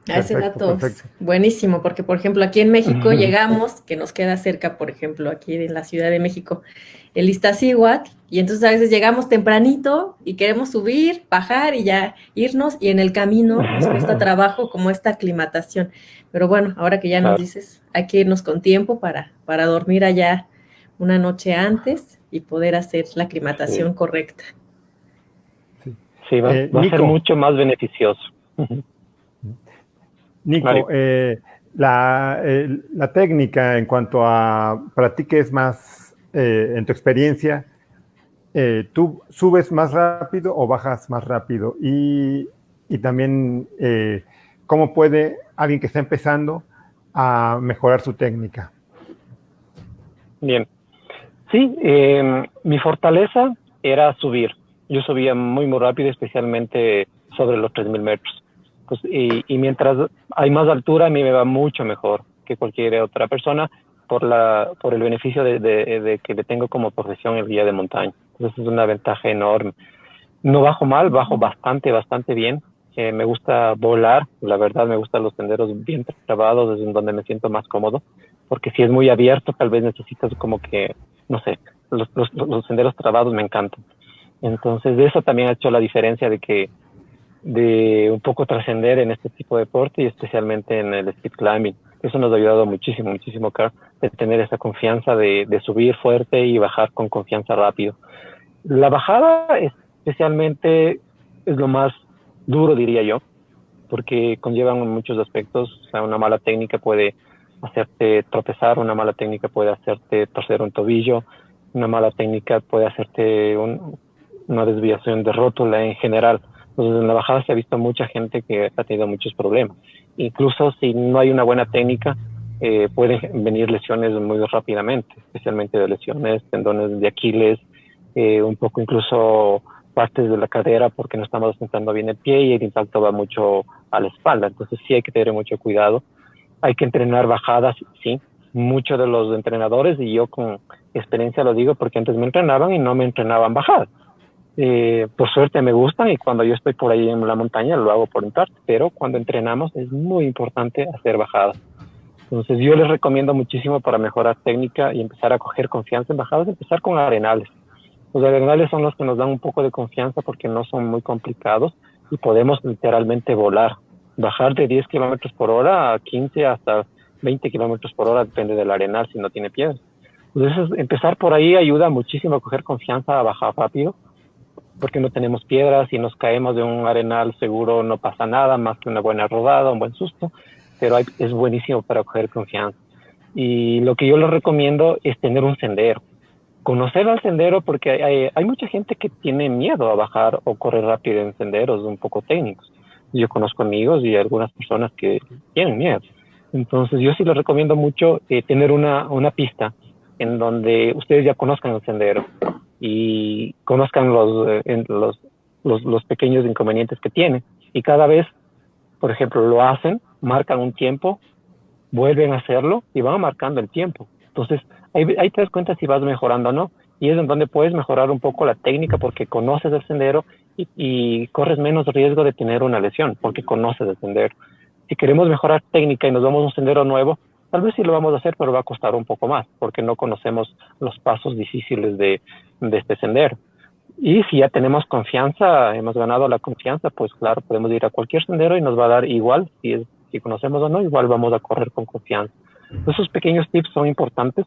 Ah, ese dato es buenísimo, porque por ejemplo aquí en México llegamos, que nos queda cerca, por ejemplo, aquí en la Ciudad de México, el Iztaccíhuatl, y entonces a veces llegamos tempranito y queremos subir, bajar y ya irnos, y en el camino nos cuesta trabajo como esta aclimatación. Pero bueno, ahora que ya nos dices, hay que irnos con tiempo para, para dormir allá una noche antes y poder hacer la aclimatación correcta. Sí, va, eh, a ser mucho más beneficioso. Nico, eh, la, la, técnica en cuanto a practiques más eh, en tu experiencia, ¿tú subes más rápido o bajas más rápido? Y, y también, ¿cómo puede alguien que está empezando a mejorar su técnica? Bien, Sí, em, mi fortaleza era subir. Yo subía muy, muy rápido, especialmente sobre los 3.000 metros. Pues, y, mientras hay más altura, a mí me va mucho mejor que cualquier otra persona por, la, por el beneficio de, que le tengo como profesión el guía de montaña. Entonces es una ventaja enorme. No bajo mal, bajo bastante, bastante bien. Eh, me gusta volar, la verdad me gustan los senderos bien trabados, es donde me siento más cómodo, porque si es muy abierto, tal vez necesitas como que no sé, los, los, senderos trabados me encantan. Entonces, de eso también ha hecho la diferencia de que, de un poco trascender en este tipo de deporte y especialmente en el speed climbing. Eso nos ha ayudado muchísimo, muchísimo, Carl, de tener esa confianza de, de subir fuerte y bajar con confianza rápido. La bajada especialmente es lo más duro, diría yo, porque conllevan muchos aspectos. O sea, una mala técnica puede hacerte tropezar, una mala técnica puede hacerte torcer un tobillo, una mala técnica puede hacerte una desviación de rótula en general. Entonces en la bajada se ha visto mucha gente que ha tenido muchos problemas. Incluso si no hay una buena técnica, eh, pueden venir lesiones muy rápidamente, especialmente de lesiones, tendones de Aquiles, eh, un poco incluso partes de la cadera porque no estamos sentando bien el pie y el impacto va mucho a la espalda. Entonces sí hay que tener mucho cuidado hay que entrenar bajadas, sí. Muchos de los entrenadores, y yo con experiencia lo digo porque antes me entrenaban y no me entrenaban bajadas. Eh, por suerte me gustan y cuando yo estoy por ahí en la montaña lo hago por entrar, pero cuando entrenamos es muy importante hacer bajadas. Entonces yo les recomiendo muchísimo para mejorar técnica y empezar a coger confianza en bajadas, empezar con arenales. Los arenales son los que nos dan un poco de confianza porque no son muy complicados y podemos literalmente volar bajar de 10 kilómetros por hora a 15 hasta 20 kilómetros por hora, depende del arenal si no tiene piedras. Entonces, empezar por ahí ayuda muchísimo a coger confianza, a bajar rápido, porque no tenemos piedras y nos caemos de un arenal seguro, no pasa nada más que una buena rodada, un buen susto, pero es buenísimo para coger confianza. Y lo que yo les recomiendo es tener un sendero. conocer al sendero porque hay, hay, mucha gente que tiene miedo a bajar o correr rápido en senderos un poco técnicos. Yo conozco amigos y algunas personas que tienen miedo. Entonces yo sí les recomiendo mucho eh, tener una, una pista en donde ustedes ya conozcan el sendero y conozcan los, eh, los, los, los pequeños inconvenientes que tiene. Y cada vez, por ejemplo, lo hacen, marcan un tiempo, vuelven a hacerlo y van marcando el tiempo. Entonces, ahí, ahí te das cuenta si vas mejorando o no. Y es en donde puedes mejorar un poco la técnica porque conoces el sendero y, y corres menos riesgo de tener una lesión porque conoces el sendero. Si queremos mejorar técnica y nos vamos a un sendero nuevo, tal vez sí lo vamos a hacer, pero va a costar un poco más porque no conocemos los pasos difíciles de, de este sendero. Y si ya tenemos confianza, hemos ganado la confianza, pues claro, podemos ir a cualquier sendero y nos va a dar igual, si, es, si conocemos o no, igual vamos a correr con confianza. Esos pequeños tips son importantes,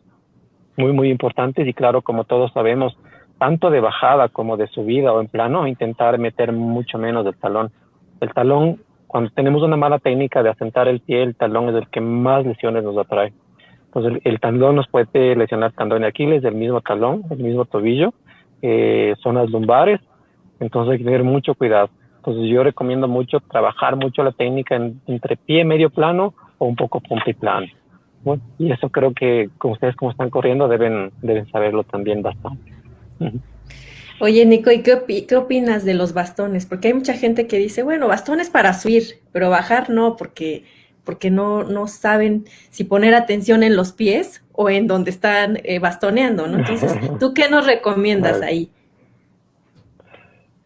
muy, muy importantes y claro, como todos sabemos, tanto de bajada como de subida o en plano, intentar meter mucho menos del talón. El talón, cuando tenemos una mala técnica de asentar el pie, el talón es el que más lesiones nos atrae. Entonces, el, el talón nos puede lesionar tendón de Aquiles, el mismo talón, el mismo tobillo, eh, zonas lumbares, entonces hay que tener mucho cuidado. Entonces yo recomiendo mucho trabajar mucho la técnica en, entre pie medio plano o un poco punta y plano. Bueno, y eso creo que con ustedes como están corriendo deben, deben saberlo también bastante. Oye, Nico, ¿y qué, qué, opinas de los bastones? Porque hay mucha gente que dice, bueno, bastones para subir, pero bajar no, porque, porque no, no saben si poner atención en los pies o en donde están eh, bastoneando, ¿no? Entonces, ¿tú qué nos recomiendas ahí?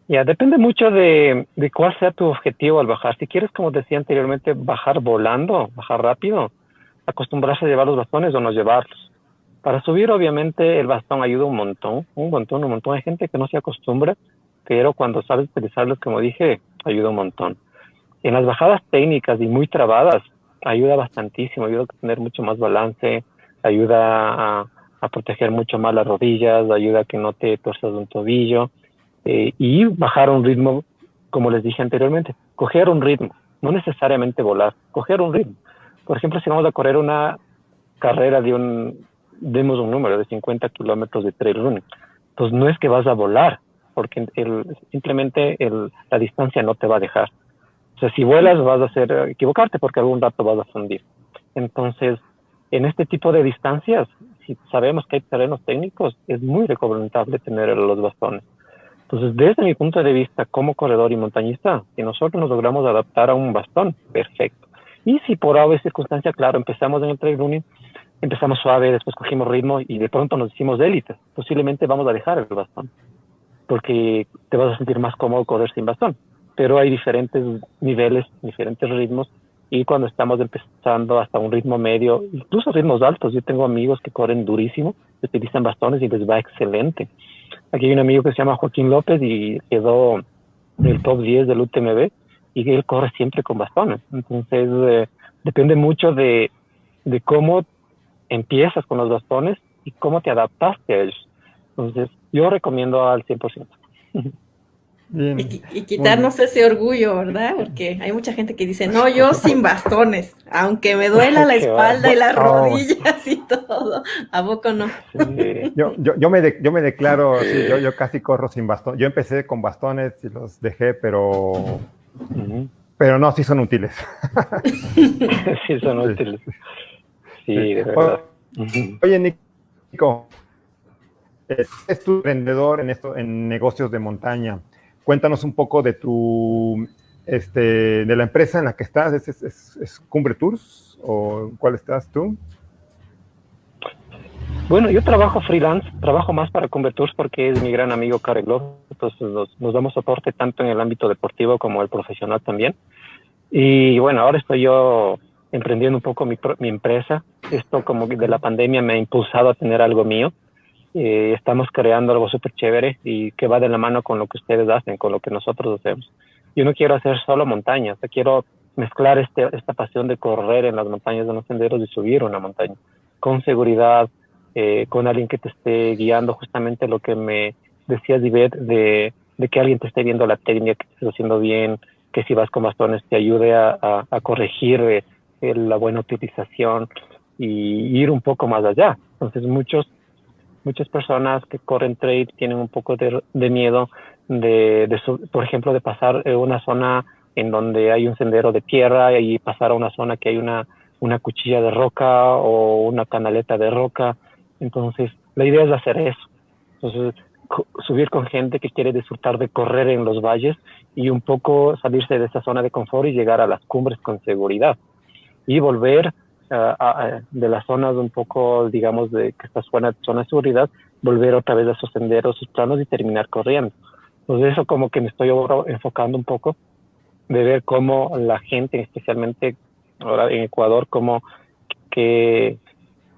Ya, depende mucho de, de, cuál sea tu objetivo al bajar. Si quieres, como decía anteriormente, bajar volando, bajar rápido, acostumbrarse a llevar los bastones o no llevarlos. Para subir, obviamente, el bastón ayuda un montón, un montón, un montón. de gente que no se acostumbra, pero cuando sabes utilizarlos, como dije, ayuda un montón. En las bajadas técnicas y muy trabadas, ayuda bastantísimo, ayuda a tener mucho más balance, ayuda a, proteger mucho más las rodillas, ayuda a que no te torzas un tobillo eh, y bajar un ritmo, como les dije anteriormente, coger un ritmo, no necesariamente volar, coger un ritmo. Por ejemplo, si vamos a correr una carrera de un, demos un número de 50 kilómetros de trail running, pues no es que vas a volar, porque el, simplemente el, la distancia no te va a dejar. O sea, si vuelas vas a hacer equivocarte porque algún rato vas a fundir. Entonces, en este tipo de distancias, si sabemos que hay terrenos técnicos, es muy recomendable tener los bastones. Entonces, desde mi punto de vista como corredor y montañista, si nosotros nos logramos adaptar a un bastón, perfecto. Y si por alguna circunstancia, claro, empezamos en el trail running, empezamos suave, después cogimos ritmo y de pronto nos hicimos élite, posiblemente vamos a dejar el bastón, porque te vas a sentir más cómodo correr sin bastón. Pero hay diferentes niveles, diferentes ritmos y cuando estamos empezando hasta un ritmo medio, incluso ritmos altos. Yo tengo amigos que corren durísimo, utilizan bastones y les va excelente. Aquí hay un amigo que se llama Joaquín López y quedó del top 10 del UTMB y él corre siempre con bastones. Entonces, eh, depende mucho de, de cómo empiezas con los bastones y cómo te adaptaste a ellos. Entonces, yo recomiendo al 100%. Y, y, quitarnos ese orgullo, ¿verdad? Porque hay mucha gente que dice, no, yo sin bastones, aunque me duela la espalda y las rodillas y todo. ¿A poco no? Sí. Yo, yo, yo, me de, yo me declaro, sí, yo, yo casi corro sin bastón. Yo empecé con bastones y los dejé, pero... Pero no, sí son útiles. sí son útiles. Sí, de verdad. Oye, Nico, es tu emprendedor en, esto, en negocios de montaña. Cuéntanos un poco de tu, este, de la empresa en la que estás. ¿Es, es, es Cumbre Tours o cuál estás tú? Bueno, yo trabajo freelance, trabajo más para Cumbre Tours porque es mi gran amigo Carlos, entonces nos, nos, damos soporte tanto en el ámbito deportivo como el profesional también. Y bueno, ahora estoy yo emprendiendo un poco mi, mi empresa. Esto como de la pandemia me ha impulsado a tener algo mío eh, estamos creando algo súper chévere y que va de la mano con lo que ustedes hacen, con lo que nosotros hacemos. Yo no quiero hacer solo montañas, quiero mezclar este, esta pasión de correr en las montañas de los senderos y subir una montaña con seguridad, eh, con alguien que te esté guiando justamente lo que me decía Divet, de, de que alguien te esté viendo la técnica, que estés haciendo bien, que si vas con bastones te ayude a corregir eh, la buena utilización y ir un poco más allá. Entonces muchos muchas personas que corren trail tienen un poco de, miedo de, de por ejemplo, de pasar una zona en donde hay un sendero de tierra y pasar a una zona que hay una, una cuchilla de roca o una canaleta de roca. Entonces, la idea es hacer eso. Entonces, subir con gente que quiere disfrutar de correr en los valles y un poco salirse de esa zona de confort y llegar a las cumbres con seguridad y volver de las zonas un poco, digamos, de que esta zona, zona de seguridad, volver otra vez a esos senderos, sus planos y terminar corriendo. Entonces eso como que me estoy ahora enfocando un poco de ver cómo la gente, especialmente ahora en Ecuador, cómo, que,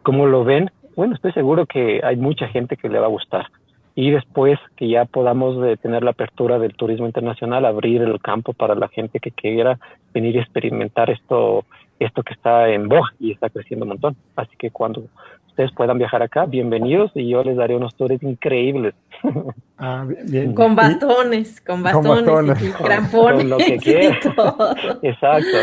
cómo lo ven. Bueno, estoy seguro que hay mucha gente que le va a gustar y después que ya podamos tener la apertura del turismo internacional, abrir el campo para la gente que quiera venir a experimentar esto, esto que está en boga y está creciendo un montón. Así que cuando ustedes puedan viajar acá, bienvenidos y yo les daré unos tours increíbles. Ah, con bastones, con bastones, con, bastones. crampones, lo que quieran. Exacto.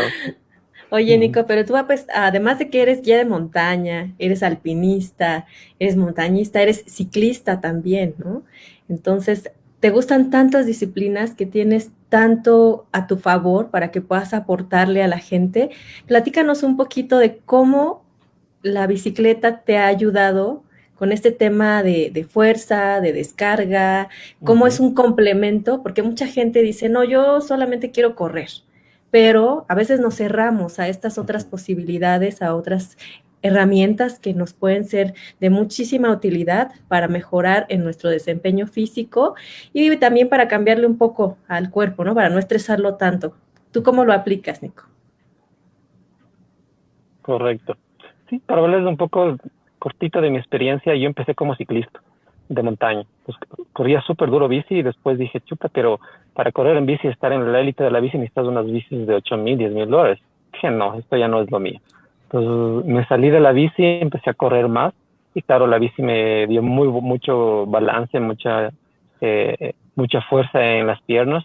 Oye, Nico, pero tú, pues, además de que eres guía de montaña, eres alpinista, eres montañista, eres ciclista también, ¿no? Entonces, te gustan tantas disciplinas que tienes tanto a tu favor para que puedas aportarle a la gente. Platícanos un poquito de cómo la bicicleta te ha ayudado con este tema de, fuerza, de descarga, cómo es un complemento, porque mucha gente dice, no, yo solamente quiero correr pero a veces nos cerramos a estas otras posibilidades, a otras herramientas que nos pueden ser de muchísima utilidad para mejorar en nuestro desempeño físico y también para cambiarle un poco al cuerpo, ¿no? Para no estresarlo tanto. ¿Tú cómo lo aplicas, Nico? Correcto. Sí, para hablarles un poco cortito de mi experiencia, yo empecé como ciclista de montaña. Pues corría súper duro bici y después dije, chupa, pero para correr en bici, estar en la élite de la bici, necesitas unas bicis de 8 mil, 10 mil dólares. Dije, no, esto ya no es lo mío. Entonces me salí de la bici, empecé a correr más y claro, la bici me dio mucho balance, mucha, eh, mucha fuerza en las piernas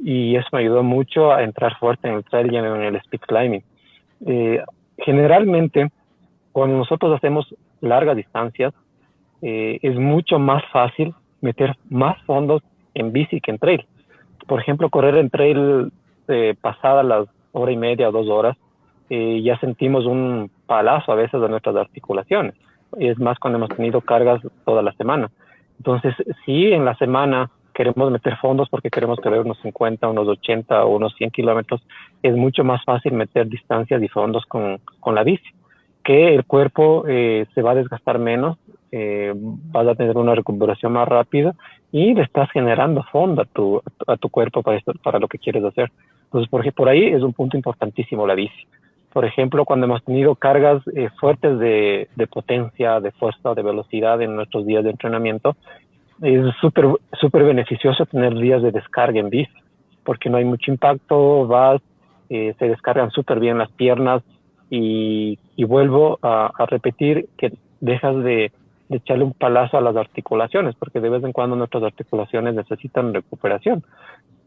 y eso me ayudó mucho a entrar fuerte en el trail y en el speed climbing. Eh, generalmente, cuando nosotros hacemos largas distancias, eh, es mucho más fácil meter más fondos en bici que en trail. Por ejemplo, correr en trail eh, pasada las hora y media o dos horas, eh, ya sentimos un palazo a veces de nuestras articulaciones. Y es más cuando hemos tenido cargas toda la semana. Entonces, si en la semana queremos meter fondos porque queremos correr unos 50, unos 80 o unos 100 kilómetros, es mucho más fácil meter distancias y fondos con, con la bici, que el cuerpo eh, se va a desgastar menos eh, vas a tener una recuperación más rápida y le estás generando fondo a tu, a tu cuerpo para, esto, para lo que quieres hacer. Entonces, por, por ahí es un punto importantísimo la bici. Por ejemplo, cuando hemos tenido cargas eh, fuertes de, de, potencia, de fuerza, de velocidad en nuestros días de entrenamiento, es súper súper beneficioso tener días de descarga en bici, porque no hay mucho impacto, vas, eh, se descargan súper bien las piernas y, vuelvo a, a repetir que dejas de, de echarle un palazo a las articulaciones, porque de vez en cuando nuestras articulaciones necesitan recuperación.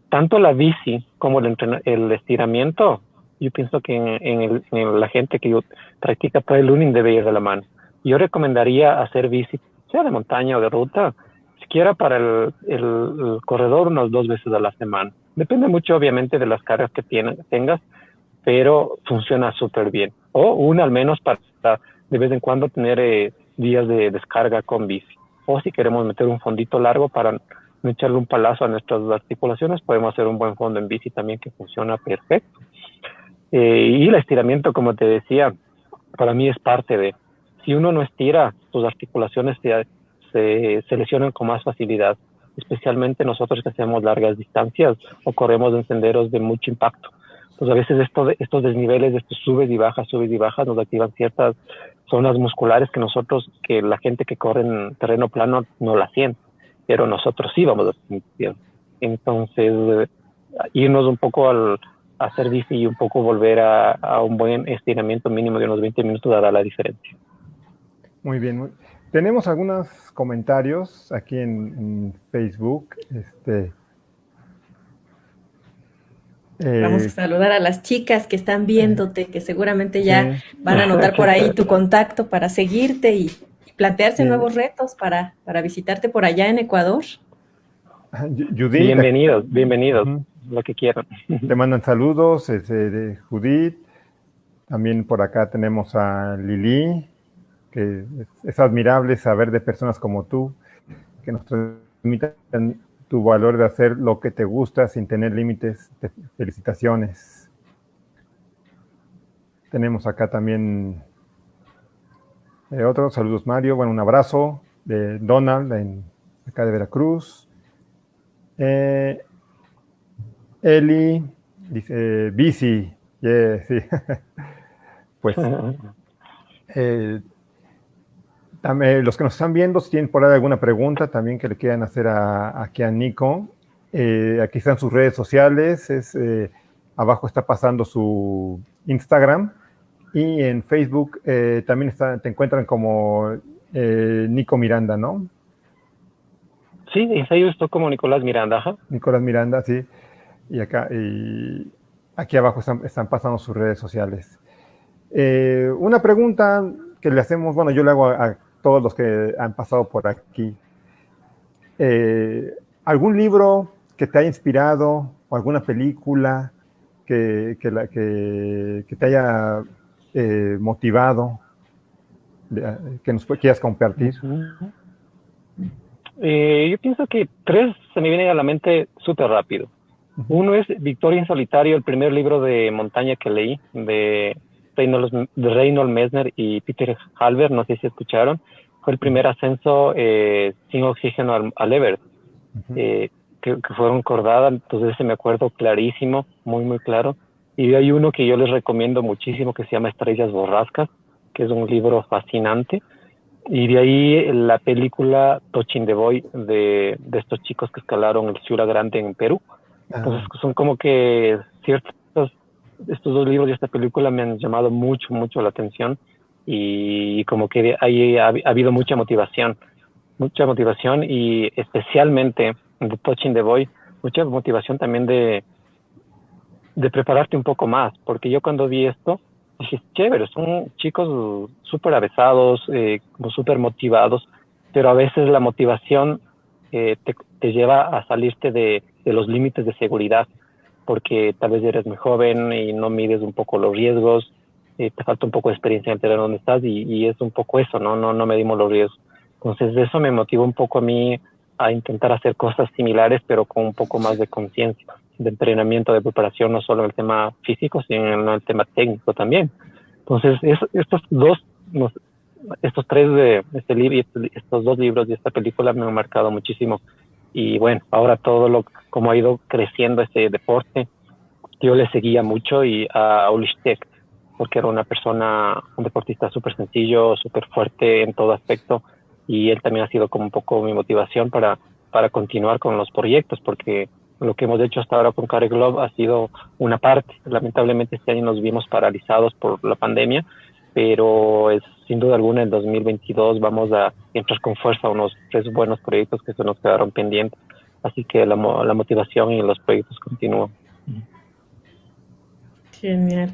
Tanto la bici como el, el estiramiento, yo pienso que en, en, la gente que practica trail running debe ir de la mano. Yo recomendaría hacer bici, sea de montaña o de ruta, siquiera para el, el, corredor unas dos veces a la semana. Depende mucho, obviamente, de las cargas que tengas, pero funciona súper bien. O una al menos para de vez en cuando tener eh, días de descarga con bici. O si queremos meter un fondito largo para echarle un palazo a nuestras articulaciones, podemos hacer un buen fondo en bici también que funciona perfecto. Eh, y el estiramiento, como te decía, para mí es parte de, si uno no estira, sus articulaciones se, se, se lesionan con más facilidad, especialmente nosotros que hacemos largas distancias o corremos en senderos de mucho impacto pues a veces esto, estos desniveles, estos subes y bajas, subes y bajas, nos activan ciertas zonas musculares que nosotros, que la gente que corre en terreno plano no la siente, pero nosotros sí vamos a sentir. Entonces, irnos un poco al hacer bici y un poco volver a, un buen estiramiento mínimo de unos 20 minutos dará la diferencia. Muy bien. Tenemos algunos comentarios aquí en, en Facebook. Este, Vamos a eh, saludar a las chicas que están viéndote, que seguramente ya van a anotar por ahí tu contacto para seguirte y, plantearse nuevos retos para, para visitarte por allá en Ecuador. Judith. Bienvenidos, bienvenidos, lo que quieran. Te mandan saludos, de Judith. También por acá tenemos a Lili, que es, admirable saber de personas como tú, que nos transmiten tu valor de hacer lo que te gusta sin tener límites. Felicitaciones. Tenemos acá también eh, otros saludos Mario, bueno, un abrazo de Donald en acá de Veracruz. Eh, Eli dice, bici, sí. pues eh, también, los que nos están viendo, si tienen por ahí alguna pregunta también que le quieran hacer a, aquí a Nico, eh, aquí están sus redes sociales, es, abajo está pasando su Instagram y en Facebook también está, te encuentran como Nico Miranda, ¿no? Sí, en Facebook estoy como Nicolás Miranda. Nicolás Miranda, sí. Y acá, y aquí abajo están, pasando sus redes sociales. Eh, una pregunta que le hacemos, bueno, yo le hago a, todos los que han pasado por aquí. Eh, ¿Algún libro que te haya inspirado o alguna película que, la, que, te haya eh, motivado que nos quieras compartir? Eh, yo pienso que tres se me vienen a la mente súper rápido. Uno es Victoria en Solitario, el primer libro de montaña que leí de Reynold, de Reynold Messner y Peter Halber, no sé si escucharon. Fue el primer ascenso eh, sin oxígeno al, al Everest, eh, que, que, fueron cordadas, entonces se me acuerdo clarísimo, muy, muy claro. Y hay uno que yo les recomiendo muchísimo que se llama Estrellas Borrascas, que es un libro fascinante y de ahí la película Tochin de Boy de, de estos chicos que escalaron el Ciura Grande en Perú. Entonces son como que ciertos, estos dos libros y esta película me han llamado mucho, mucho la atención y como que ahí ha, habido mucha motivación, mucha motivación y especialmente de Touching the Boy, mucha motivación también de, de prepararte un poco más, porque yo cuando vi esto, dije, chévere, son chicos súper avesados, eh, súper motivados, pero a veces la motivación eh, te, lleva a salirte de, de, los límites de seguridad, porque tal vez eres muy joven y no mides un poco los riesgos, eh, te falta un poco de experiencia en entender dónde estás y, es un poco eso, ¿no? No, no medimos los riesgos. Entonces eso me motivó un poco a mí a intentar hacer cosas similares, pero con un poco más de conciencia de entrenamiento, de preparación, no solo en el tema físico, sino en el tema técnico también. Entonces, estos dos, estos tres de este libro, estos dos libros y esta película me han marcado muchísimo. Y bueno, ahora todo lo, como ha ido creciendo este deporte, yo le seguía mucho y a Ulishtek, porque era una persona, un deportista súper sencillo, súper fuerte en todo aspecto, y él también ha sido como un poco mi motivación para, para continuar con los proyectos, porque lo que hemos hecho hasta ahora con Care Globe ha sido una parte. Lamentablemente este año nos vimos paralizados por la pandemia, pero es sin duda alguna en 2022 vamos a entrar con fuerza a unos tres buenos proyectos que se nos quedaron pendientes. Así que la, la motivación y los proyectos continúan. Genial.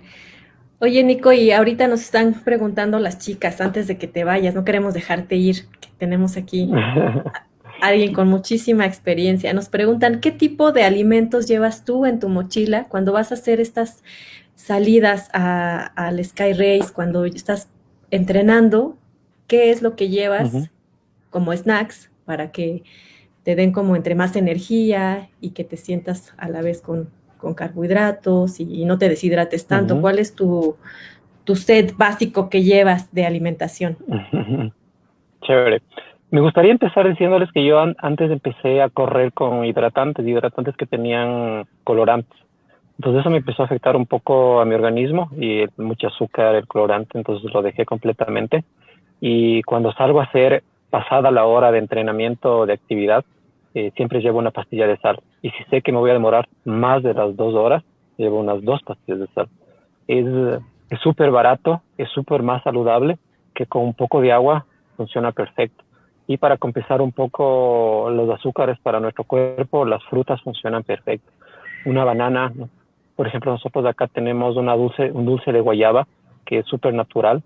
Oye, Nico, y ahorita nos están preguntando las chicas, antes de que te vayas, no queremos dejarte ir, que tenemos aquí alguien con muchísima experiencia. Nos preguntan, ¿qué tipo de alimentos llevas tú en tu mochila cuando vas a hacer estas salidas al Sky Race, cuando estás entrenando? ¿Qué es lo que llevas como snacks para que te den como entre más energía y que te sientas a la vez con, carbohidratos y, no te deshidrates tanto? ¿Cuál es tu, tu set básico que llevas de alimentación? Chévere. Me gustaría empezar diciéndoles que yo antes empecé a correr con hidratantes, hidratantes que tenían colorantes. Entonces eso me empezó a afectar un poco a mi organismo y mucho azúcar, el colorante, entonces lo dejé completamente. Y cuando salgo a hacer pasada la hora de entrenamiento o de actividad, eh, siempre llevo una pastilla de sal. Y si sé que me voy a demorar más de las dos horas, llevo unas dos pastillas de sal. Es súper barato, es súper más saludable que con un poco de agua funciona perfecto. Y para compensar un poco los azúcares para nuestro cuerpo, las frutas funcionan perfecto. Una banana, por ejemplo, nosotros acá tenemos una dulce, un dulce de guayaba que es súper natural,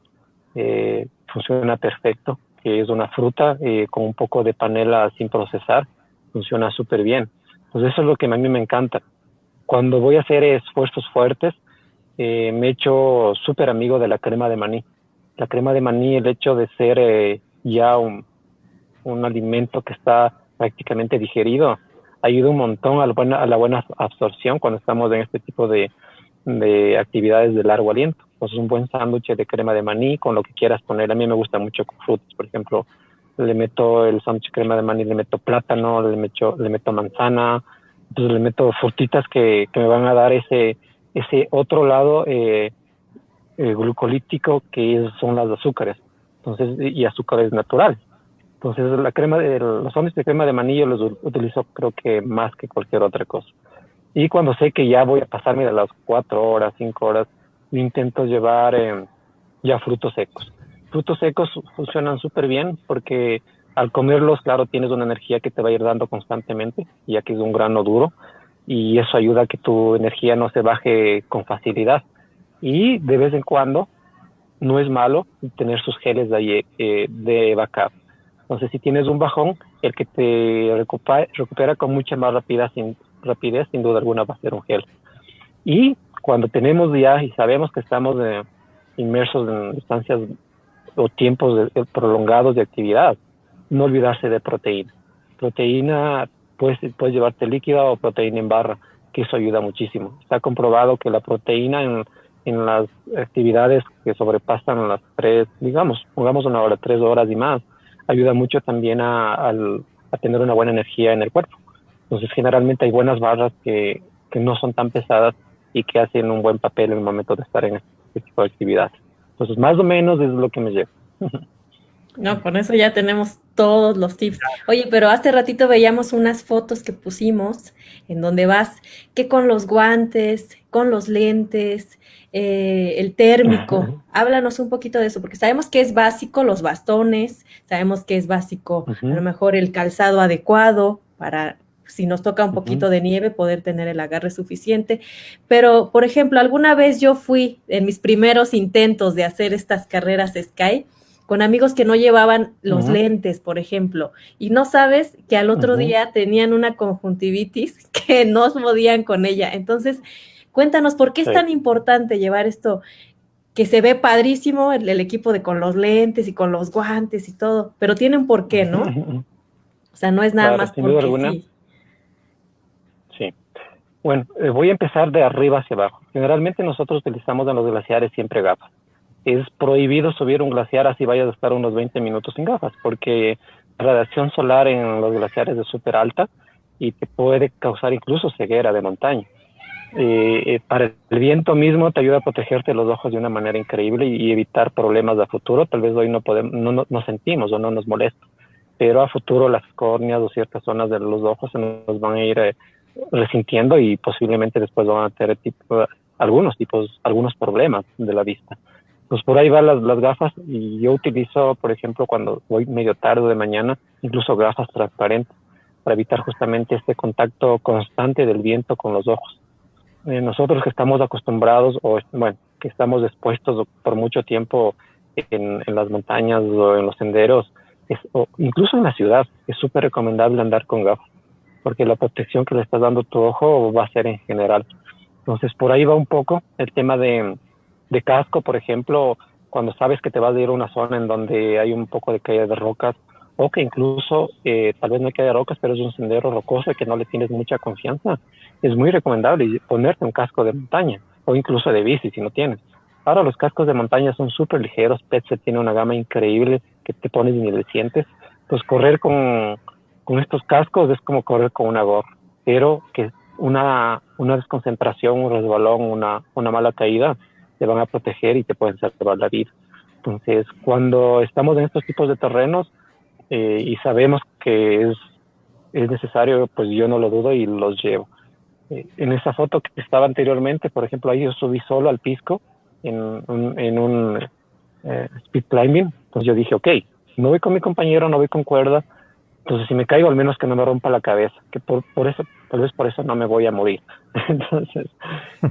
eh, funciona perfecto. que es una fruta eh, con un poco de panela sin procesar, funciona súper bien. Pues eso es lo que a mí me encanta. Cuando voy a hacer esfuerzos fuertes, eh, me he hecho súper amigo de la crema de maní. La crema de maní, el hecho de ser eh, ya un, un, alimento que está prácticamente digerido, ayuda un montón a la buena, a la buena absorción cuando estamos en este tipo de, de actividades de largo aliento. Pues un buen sándwich de crema de maní con lo que quieras poner. A mí me gusta mucho con frutas, por ejemplo, le meto el sándwich crema de maní, le meto plátano, le meto, le meto manzana, entonces le meto frutitas que, que me van a dar ese, ese otro lado eh, eh, glucolítico que son las azúcares, entonces y azúcares naturales. Entonces la crema de los sándwiches de crema de maní yo los utilizo creo que más que cualquier otra cosa. Y cuando sé que ya voy a pasarme de las cuatro horas, cinco horas, intento llevar eh, ya frutos secos. Frutos secos funcionan súper bien porque al comerlos, claro, tienes una energía que te va a ir dando constantemente, ya que es un grano duro, y eso ayuda a que tu energía no se baje con facilidad. Y de vez en cuando, no es malo tener sus geles de, eh, de backup. Entonces, si tienes un bajón, el que te recupera, recupera con mucha más rapidez sin, rapidez, sin duda alguna, va a ser un gel. Y cuando tenemos ya y sabemos que estamos eh, inmersos en distancias o tiempos prolongados de actividad, no olvidarse de proteína. Proteína, puedes, puedes llevarte líquida o proteína en barra, que eso ayuda muchísimo. Está comprobado que la proteína en, en las actividades que sobrepasan las tres, digamos, pongamos una hora, tres horas y más, ayuda mucho también a, a tener una buena energía en el cuerpo. Entonces, generalmente hay buenas barras que, que no son tan pesadas y que hacen un buen papel en el momento de estar en este tipo de actividades. Entonces, más o menos es lo que me lleva. No, con eso ya tenemos todos los tips. Oye, pero hace ratito veíamos unas fotos que pusimos en donde vas que con los guantes, con los lentes, eh, el térmico. Háblanos un poquito de eso, porque sabemos que es básico los bastones, sabemos que es básico a lo mejor el calzado adecuado para si nos toca un poquito de nieve, poder tener el agarre suficiente. Pero, por ejemplo, alguna vez yo fui en mis primeros intentos de hacer estas carreras Sky con amigos que no llevaban los lentes, por ejemplo, y no sabes que al otro día tenían una conjuntivitis que no podían con ella. Entonces, cuéntanos, ¿por qué es tan importante llevar esto? que se ve padrísimo el, equipo de con los lentes y con los guantes y todo, pero tiene un porqué, ¿no? O sea, no es nada más porque sí. Bueno, eh, voy a empezar de arriba hacia abajo. Generalmente nosotros utilizamos en los glaciares siempre gafas. Es prohibido subir un glaciar así vayas a estar unos 20 minutos sin gafas, porque la radiación solar en los glaciares es súper alta y te puede causar incluso ceguera de montaña. Eh, eh, para el viento mismo te ayuda a protegerte los ojos de una manera increíble y, evitar problemas a futuro. Tal vez hoy no, podemos, no, no, sentimos o no nos molesta, pero a futuro las córneas o ciertas zonas de los ojos se nos van a ir resintiendo y posiblemente después van a tener tipo, algunos tipos, algunos problemas de la vista. Pues por ahí van las, las gafas y yo utilizo, por ejemplo, cuando voy medio tarde de mañana, incluso gafas transparentes para evitar justamente este contacto constante del viento con los ojos. Eh, nosotros que estamos acostumbrados o, bueno, que estamos expuestos por mucho tiempo en, en las montañas o en los senderos, es, o incluso en la ciudad, es súper recomendable andar con gafas porque la protección que le estás dando tu ojo va a ser en general. Entonces, por ahí va un poco el tema de, de casco, por ejemplo, cuando sabes que te vas a ir a una zona en donde hay un poco de caída de rocas, o que incluso eh, tal vez no hay caída de rocas, pero es un sendero rocoso y que no le tienes mucha confianza, es muy recomendable ponerte un casco de montaña o incluso de bici si no tienes. Ahora los cascos de montaña son súper ligeros, Petse tiene una gama increíble que te pones y ni le sientes. Pues correr con, con estos cascos es como correr con una gorra, pero que una, una desconcentración, un resbalón, una, una mala caída, te van a proteger y te pueden salvar la vida. Entonces, cuando estamos en estos tipos de terrenos eh, y sabemos que es, es necesario, pues yo no lo dudo y los llevo. Eh, en esa foto que estaba anteriormente, por ejemplo, ahí yo subí solo al pisco en un, eh, speed climbing, entonces yo dije, ok, no voy con mi compañero, no voy con cuerda, entonces, si me caigo, al menos que no me rompa la cabeza, que por, por eso, tal vez por eso no me voy a morir. Entonces,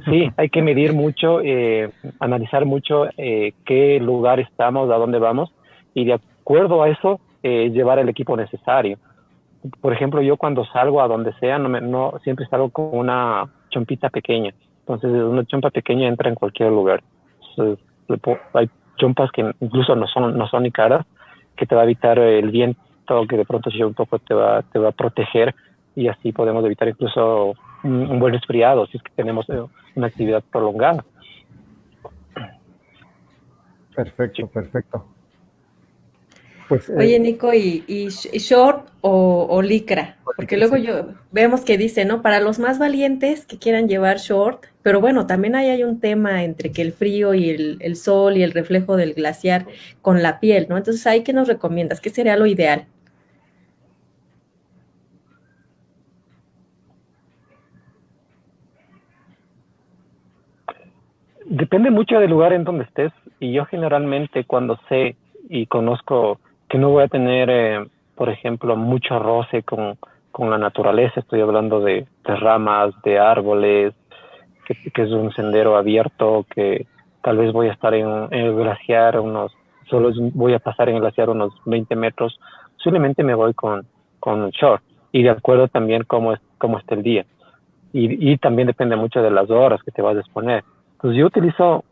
sí, hay que medir mucho, eh, analizar mucho eh, qué lugar estamos, a dónde vamos, y de, acuerdo a eso, eh, llevar el equipo necesario. Por ejemplo, yo cuando salgo a donde sea, no, me, no siempre salgo con una chompita pequeña. Entonces, una chompa pequeña entra en cualquier lugar. hay chompas que incluso no son, no son ni caras, que te va a evitar el viento, que de pronto si un poco te va, te va a proteger y así podemos evitar incluso un, buen resfriado si es que tenemos eh, una actividad prolongada. Perfecto, perfecto. Pues, eh, Oye, Nico, ¿y, short o, licra? Porque luego yo vemos que dice, ¿no? Para los más valientes que quieran llevar short, pero bueno, también ahí hay un tema entre que el frío y el, sol y el reflejo del glaciar con la piel, ¿no? Entonces, ¿ahí qué nos recomiendas? ¿Qué sería lo ideal? Depende mucho del lugar en donde estés y yo generalmente cuando sé y conozco que no voy a tener, eh, por ejemplo, mucho roce con, con, la naturaleza, estoy hablando de, ramas, de árboles, que, es un sendero abierto, que tal vez voy a estar en, el glaciar unos, solo voy a pasar en el glaciar unos 20 metros, simplemente me voy con, con un short y de acuerdo también cómo, es, cómo está el día. Y, y también depende mucho de las horas que te vas a exponer. Entonces yo utilizo,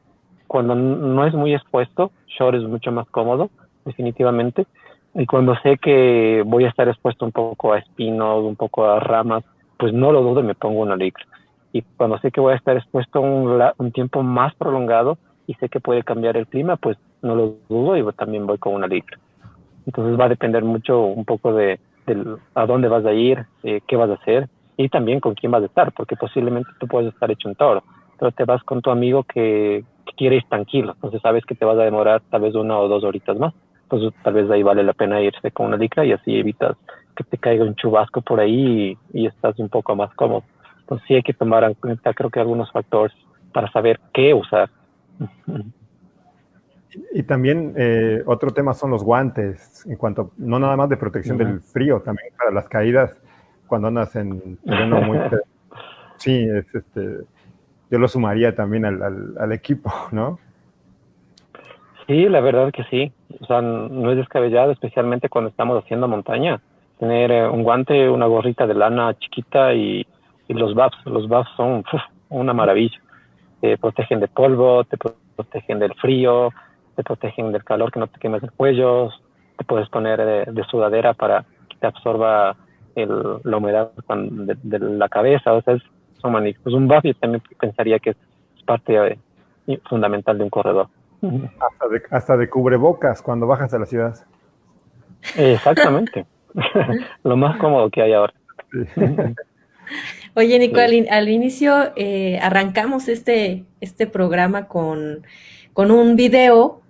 cuando no es muy expuesto, short es mucho más cómodo, definitivamente. Y cuando sé que voy a estar expuesto un poco a espinos, un poco a ramas, pues no lo dudo y me pongo una licra. Y cuando sé que voy a estar expuesto un, un tiempo más prolongado y sé que puede cambiar el clima, pues no lo dudo y también voy con una licra. Entonces va a depender mucho un poco de, a dónde vas a ir, eh, qué vas a hacer y también con quién vas a estar, porque posiblemente tú puedes estar hecho un toro, pero te vas con tu amigo que, que quiere ir tranquilo, entonces sabes que te vas a demorar tal vez una o dos horitas más pues tal vez ahí vale la pena irse con una licra y así evitas que te caiga un chubasco por ahí y, estás un poco más cómodo. Entonces sí hay que tomar en cuenta creo que algunos factores para saber qué usar. Y también eh, otro tema son los guantes, en cuanto, no nada más de protección del frío, también para las caídas cuando andas en terreno muy... sí, es este, yo lo sumaría también al, al equipo, ¿no? Sí, la verdad que sí. O sea, no es descabellado, especialmente cuando estamos haciendo montaña. Tener eh, un guante, una gorrita de lana chiquita y, los buffs. Los buffs son una maravilla. Te protegen de polvo, te protegen del frío, te protegen del calor que no te quemes el cuello. Te puedes poner de, sudadera para que te absorba la humedad de, la cabeza. O sea, es, son magníficos. Un buff yo también pensaría que es parte eh, fundamental de un corredor. Hasta de, hasta de cubrebocas cuando bajas a la ciudad. Exactamente. Lo más cómodo que hay ahora. Oye, Nico, al, inicio eh, arrancamos este, este programa con, con un video.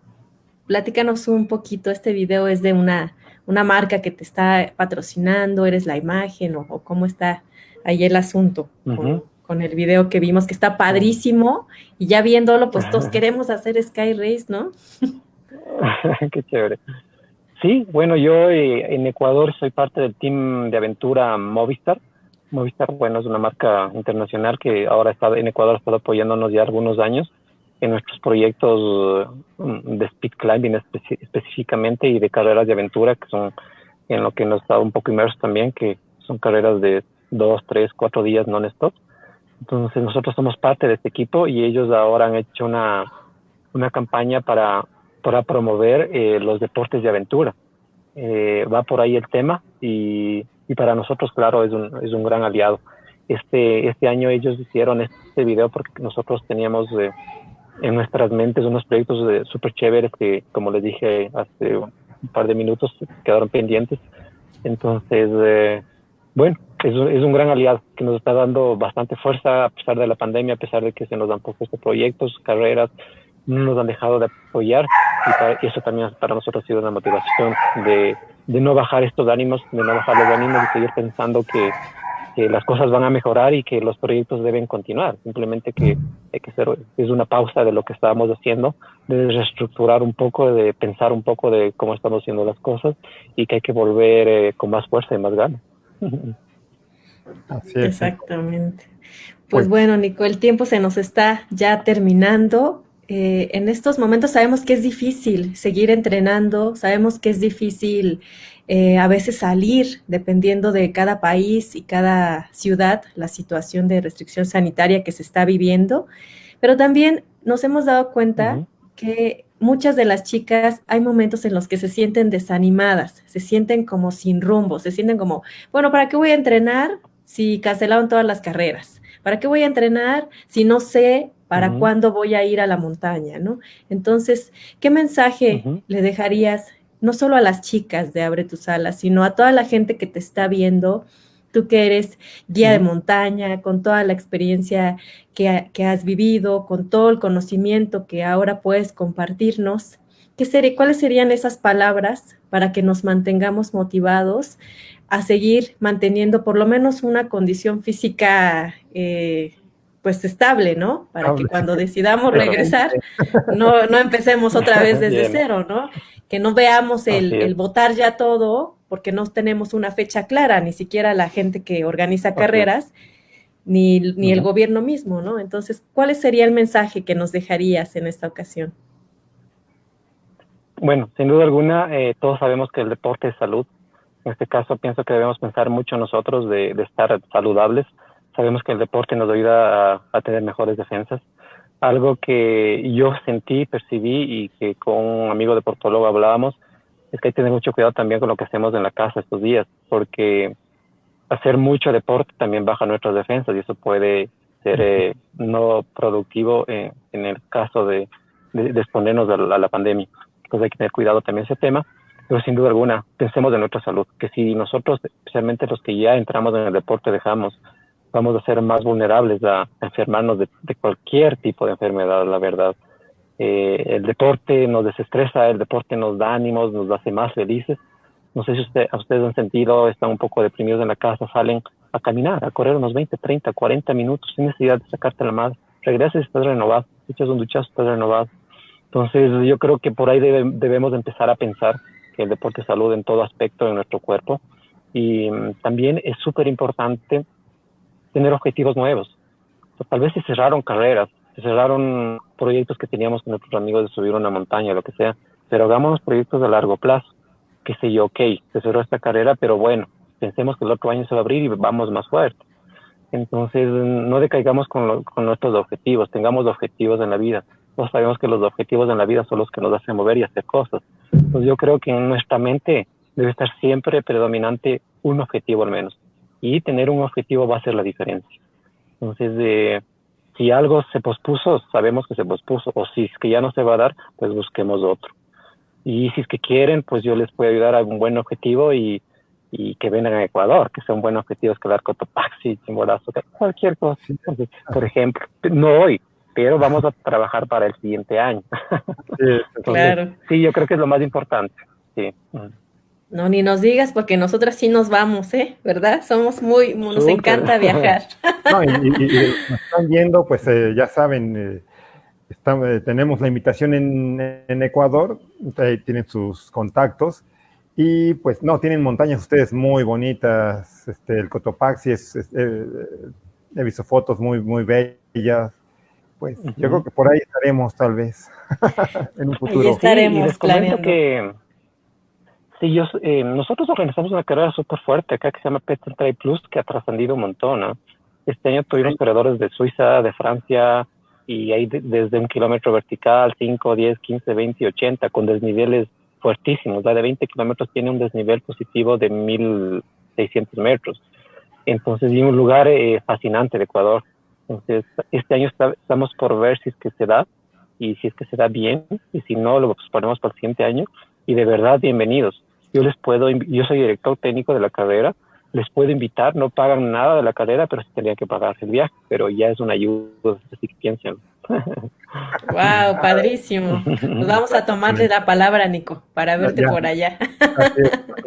Platícanos un poquito. Este video es de una, una marca que te está patrocinando, eres la imagen o, cómo está ahí el asunto con el video que vimos, que está padrísimo, y ya viéndolo, pues todos queremos hacer Sky Race, ¿no? Qué chévere. Sí, bueno, yo eh, en Ecuador soy parte del team de aventura Movistar. Movistar, bueno, es una marca internacional que ahora está en Ecuador, ha estado apoyándonos ya algunos años en nuestros proyectos mm, de speed climbing específicamente y de carreras de aventura, que son en lo que nos está un poco inmersos también, que son carreras de dos, tres, cuatro días non-stop. Entonces nosotros somos parte de este equipo y ellos ahora han hecho una, una campaña para, para promover eh, los deportes de aventura. Eh, va por ahí el tema y, y, para nosotros, claro, es un, es un gran aliado. Este, este año ellos hicieron este video porque nosotros teníamos eh, en nuestras mentes unos proyectos súper chéveres que, como les dije hace un par de minutos, quedaron pendientes. Entonces, bueno, es un, es un gran aliado que nos está dando bastante fuerza a pesar de la pandemia, a pesar de que se nos han propuesto proyectos, carreras, no nos han dejado de apoyar y, eso también para nosotros ha sido una motivación de, de, no bajar estos ánimos, de no bajar los ánimos, y seguir pensando que, que, las cosas van a mejorar y que los proyectos deben continuar. Simplemente que hay que hacer, es una pausa de lo que estábamos haciendo, de reestructurar un poco, de pensar un poco de cómo estamos haciendo las cosas y que hay que volver eh, con más fuerza y más ganas. Exactamente. Pues, pues, bueno, Nico, el tiempo se nos está ya terminando. eh, en estos momentos sabemos que es difícil seguir entrenando, sabemos que es difícil eh, a veces salir, dependiendo de cada país y cada ciudad, la situación de restricción sanitaria que se está viviendo, pero también nos hemos dado cuenta que muchas de las chicas hay momentos en los que se sienten desanimadas, se sienten como sin rumbo, se sienten como, bueno, ¿para qué voy a entrenar si cancelaron todas las carreras? ¿Para qué voy a entrenar si no sé para cuándo voy a ir a la montaña, ¿no? Entonces, ¿qué mensaje le dejarías no solo a las chicas de Abre tus alas, sino a toda la gente que te está viendo, tú que eres guía de montaña, con toda la experiencia que, has vivido, con todo el conocimiento que ahora puedes compartirnos, ¿qué sería, ¿cuáles serían esas palabras para que nos mantengamos motivados a seguir manteniendo por lo menos una condición física eh, pues estable, ¿no? Para que cuando decidamos regresar, no, no empecemos otra vez desde cero, ¿no? Que no veamos el, el, votar ya todo, porque no tenemos una fecha clara, ni siquiera la gente que organiza carreras, ni, ni el gobierno mismo, ¿no? Entonces, ¿cuál sería el mensaje que nos dejarías en esta ocasión? Bueno, sin duda alguna, eh, todos sabemos que el deporte es salud. En este caso, pienso que debemos pensar mucho nosotros de, de estar saludables Sabemos que el deporte nos ayuda a, tener mejores defensas. Algo que yo sentí, percibí y que con un amigo deportólogo hablábamos es que hay que tener mucho cuidado también con lo que hacemos en la casa estos días, porque hacer mucho deporte también baja nuestras defensas y eso puede ser eh, no productivo en el caso de, exponernos a la, pandemia. Entonces hay que tener cuidado también ese tema, pero sin duda alguna pensemos en nuestra salud, que si nosotros, especialmente los que ya entramos en el deporte, dejamos vamos a ser más vulnerables a enfermarnos de, cualquier tipo de enfermedad, la verdad. Eh, el deporte nos desestresa, el deporte nos da ánimos, nos hace más felices. No sé si usted, ustedes han sentido, están un poco deprimidos en la casa, salen a caminar, a correr unos 20, 30, 40 minutos sin necesidad de sacarte la madre. Regresas y estás renovado, echas un duchazo, estás renovado. Entonces yo creo que por ahí debemos empezar a pensar que el deporte es salud en todo aspecto de nuestro cuerpo. Y mm, también es súper importante tener objetivos nuevos. tal vez se cerraron carreras, se cerraron proyectos que teníamos con nuestros amigos de subir una montaña, lo que sea, pero hagamos proyectos de largo plazo. Que sé yo, ok, se cerró esta carrera, pero bueno, pensemos que el otro año se va a abrir y vamos más fuerte. Entonces, no decaigamos con, con nuestros objetivos, tengamos objetivos en la vida. Todos sabemos que los objetivos en la vida son los que nos hacen mover y hacer cosas. Entonces, yo creo que en nuestra mente debe estar siempre predominante un objetivo al menos y tener un objetivo va a ser la diferencia. Entonces, eh, si algo se pospuso, sabemos que se pospuso, o si es que ya no se va a dar, pues busquemos otro. Y si es que quieren, pues yo les puedo ayudar a un buen objetivo y, y que vengan a Ecuador, que sea un buen objetivo escalar Cotopaxi, Chimborazo, cualquier cosa. por ejemplo, no hoy, pero vamos a trabajar para el siguiente año. claro. Sí, yo creo que es lo más importante. Sí. No, ni nos digas porque nosotras sí nos vamos, ¿eh? ¿Verdad? Somos muy, nos encanta viajar. no, y, nos están viendo, pues eh, ya saben, eh, eh, tenemos la invitación en, Ecuador, tienen sus contactos y pues no, tienen montañas ustedes muy bonitas, este, el Cotopaxi es, he visto fotos muy, muy bellas, pues yo creo que por ahí estaremos tal vez en un futuro. Ahí estaremos, sí, que Sí, yo, eh, nosotros organizamos una carrera súper fuerte acá que se llama Pet Trail Plus, que ha trascendido un montón. ¿no? Este año tuvimos corredores de Suiza, de Francia, y hay desde un kilómetro vertical, 5, 10, 15, 20 y 80, con desniveles fuertísimos. La de 20 kilómetros tiene un desnivel positivo de 1600 metros. Entonces, y un lugar eh, fascinante de Ecuador. Entonces, este año estamos por ver si es que se da, y si es que se da bien, y si no, lo ponemos para el siguiente año. Y de verdad, bienvenidos yo les puedo, yo soy director técnico de la carrera, les puedo invitar, no pagan nada de la carrera, pero sí tendría que pagar el viaje, pero ya es una ayuda, así que piensen. Wow, padrísimo. Nos vamos a tomarle la palabra, Nico, para verte por allá.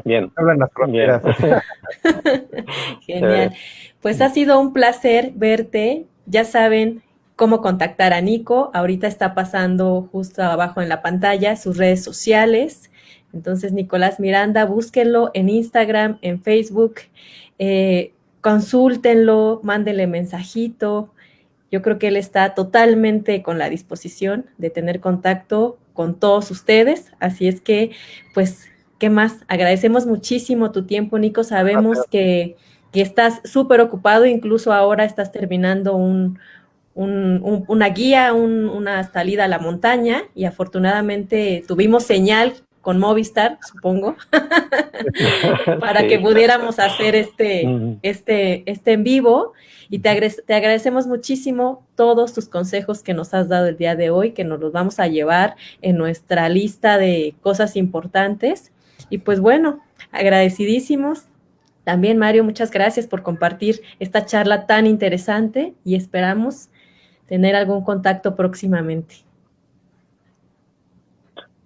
Bien. Bien. Genial. Pues ha sido un placer verte. Ya saben cómo contactar a Nico. Ahorita está pasando justo abajo en la pantalla sus redes sociales. Entonces, Nicolás Miranda, búsquenlo en Instagram, en Facebook, eh, consúltenlo, mándenle mensajito yo creo que él está totalmente con la disposición de tener contacto con todos ustedes. Así es que, pues, ¿qué más? Agradecemos muchísimo tu tiempo, Nico. Sabemos que, que estás súper ocupado, incluso ahora estás terminando un, una guía, una salida a la montaña y afortunadamente tuvimos señal con Movistar, supongo, para que pudiéramos hacer este, este, este en vivo. Y te, te, agradecemos muchísimo todos tus consejos que nos has dado el día de hoy, que nos los vamos a llevar en nuestra lista de cosas importantes. Y pues bueno, agradecidísimos. También, Mario, muchas gracias por compartir esta charla tan interesante y esperamos tener algún contacto próximamente.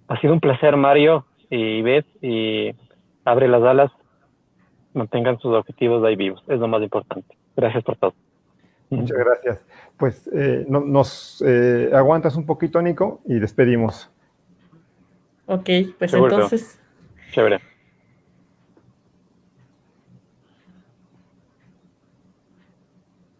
Ha sido un placer, Mario y Beth, y abre las alas, mantengan sus objetivos ahí vivos, es lo más importante. Gracias por todo. Muchas gracias. Pues eh, nos eh, aguantas un poquito, Nico, y despedimos. Ok, pues entonces. Chévere.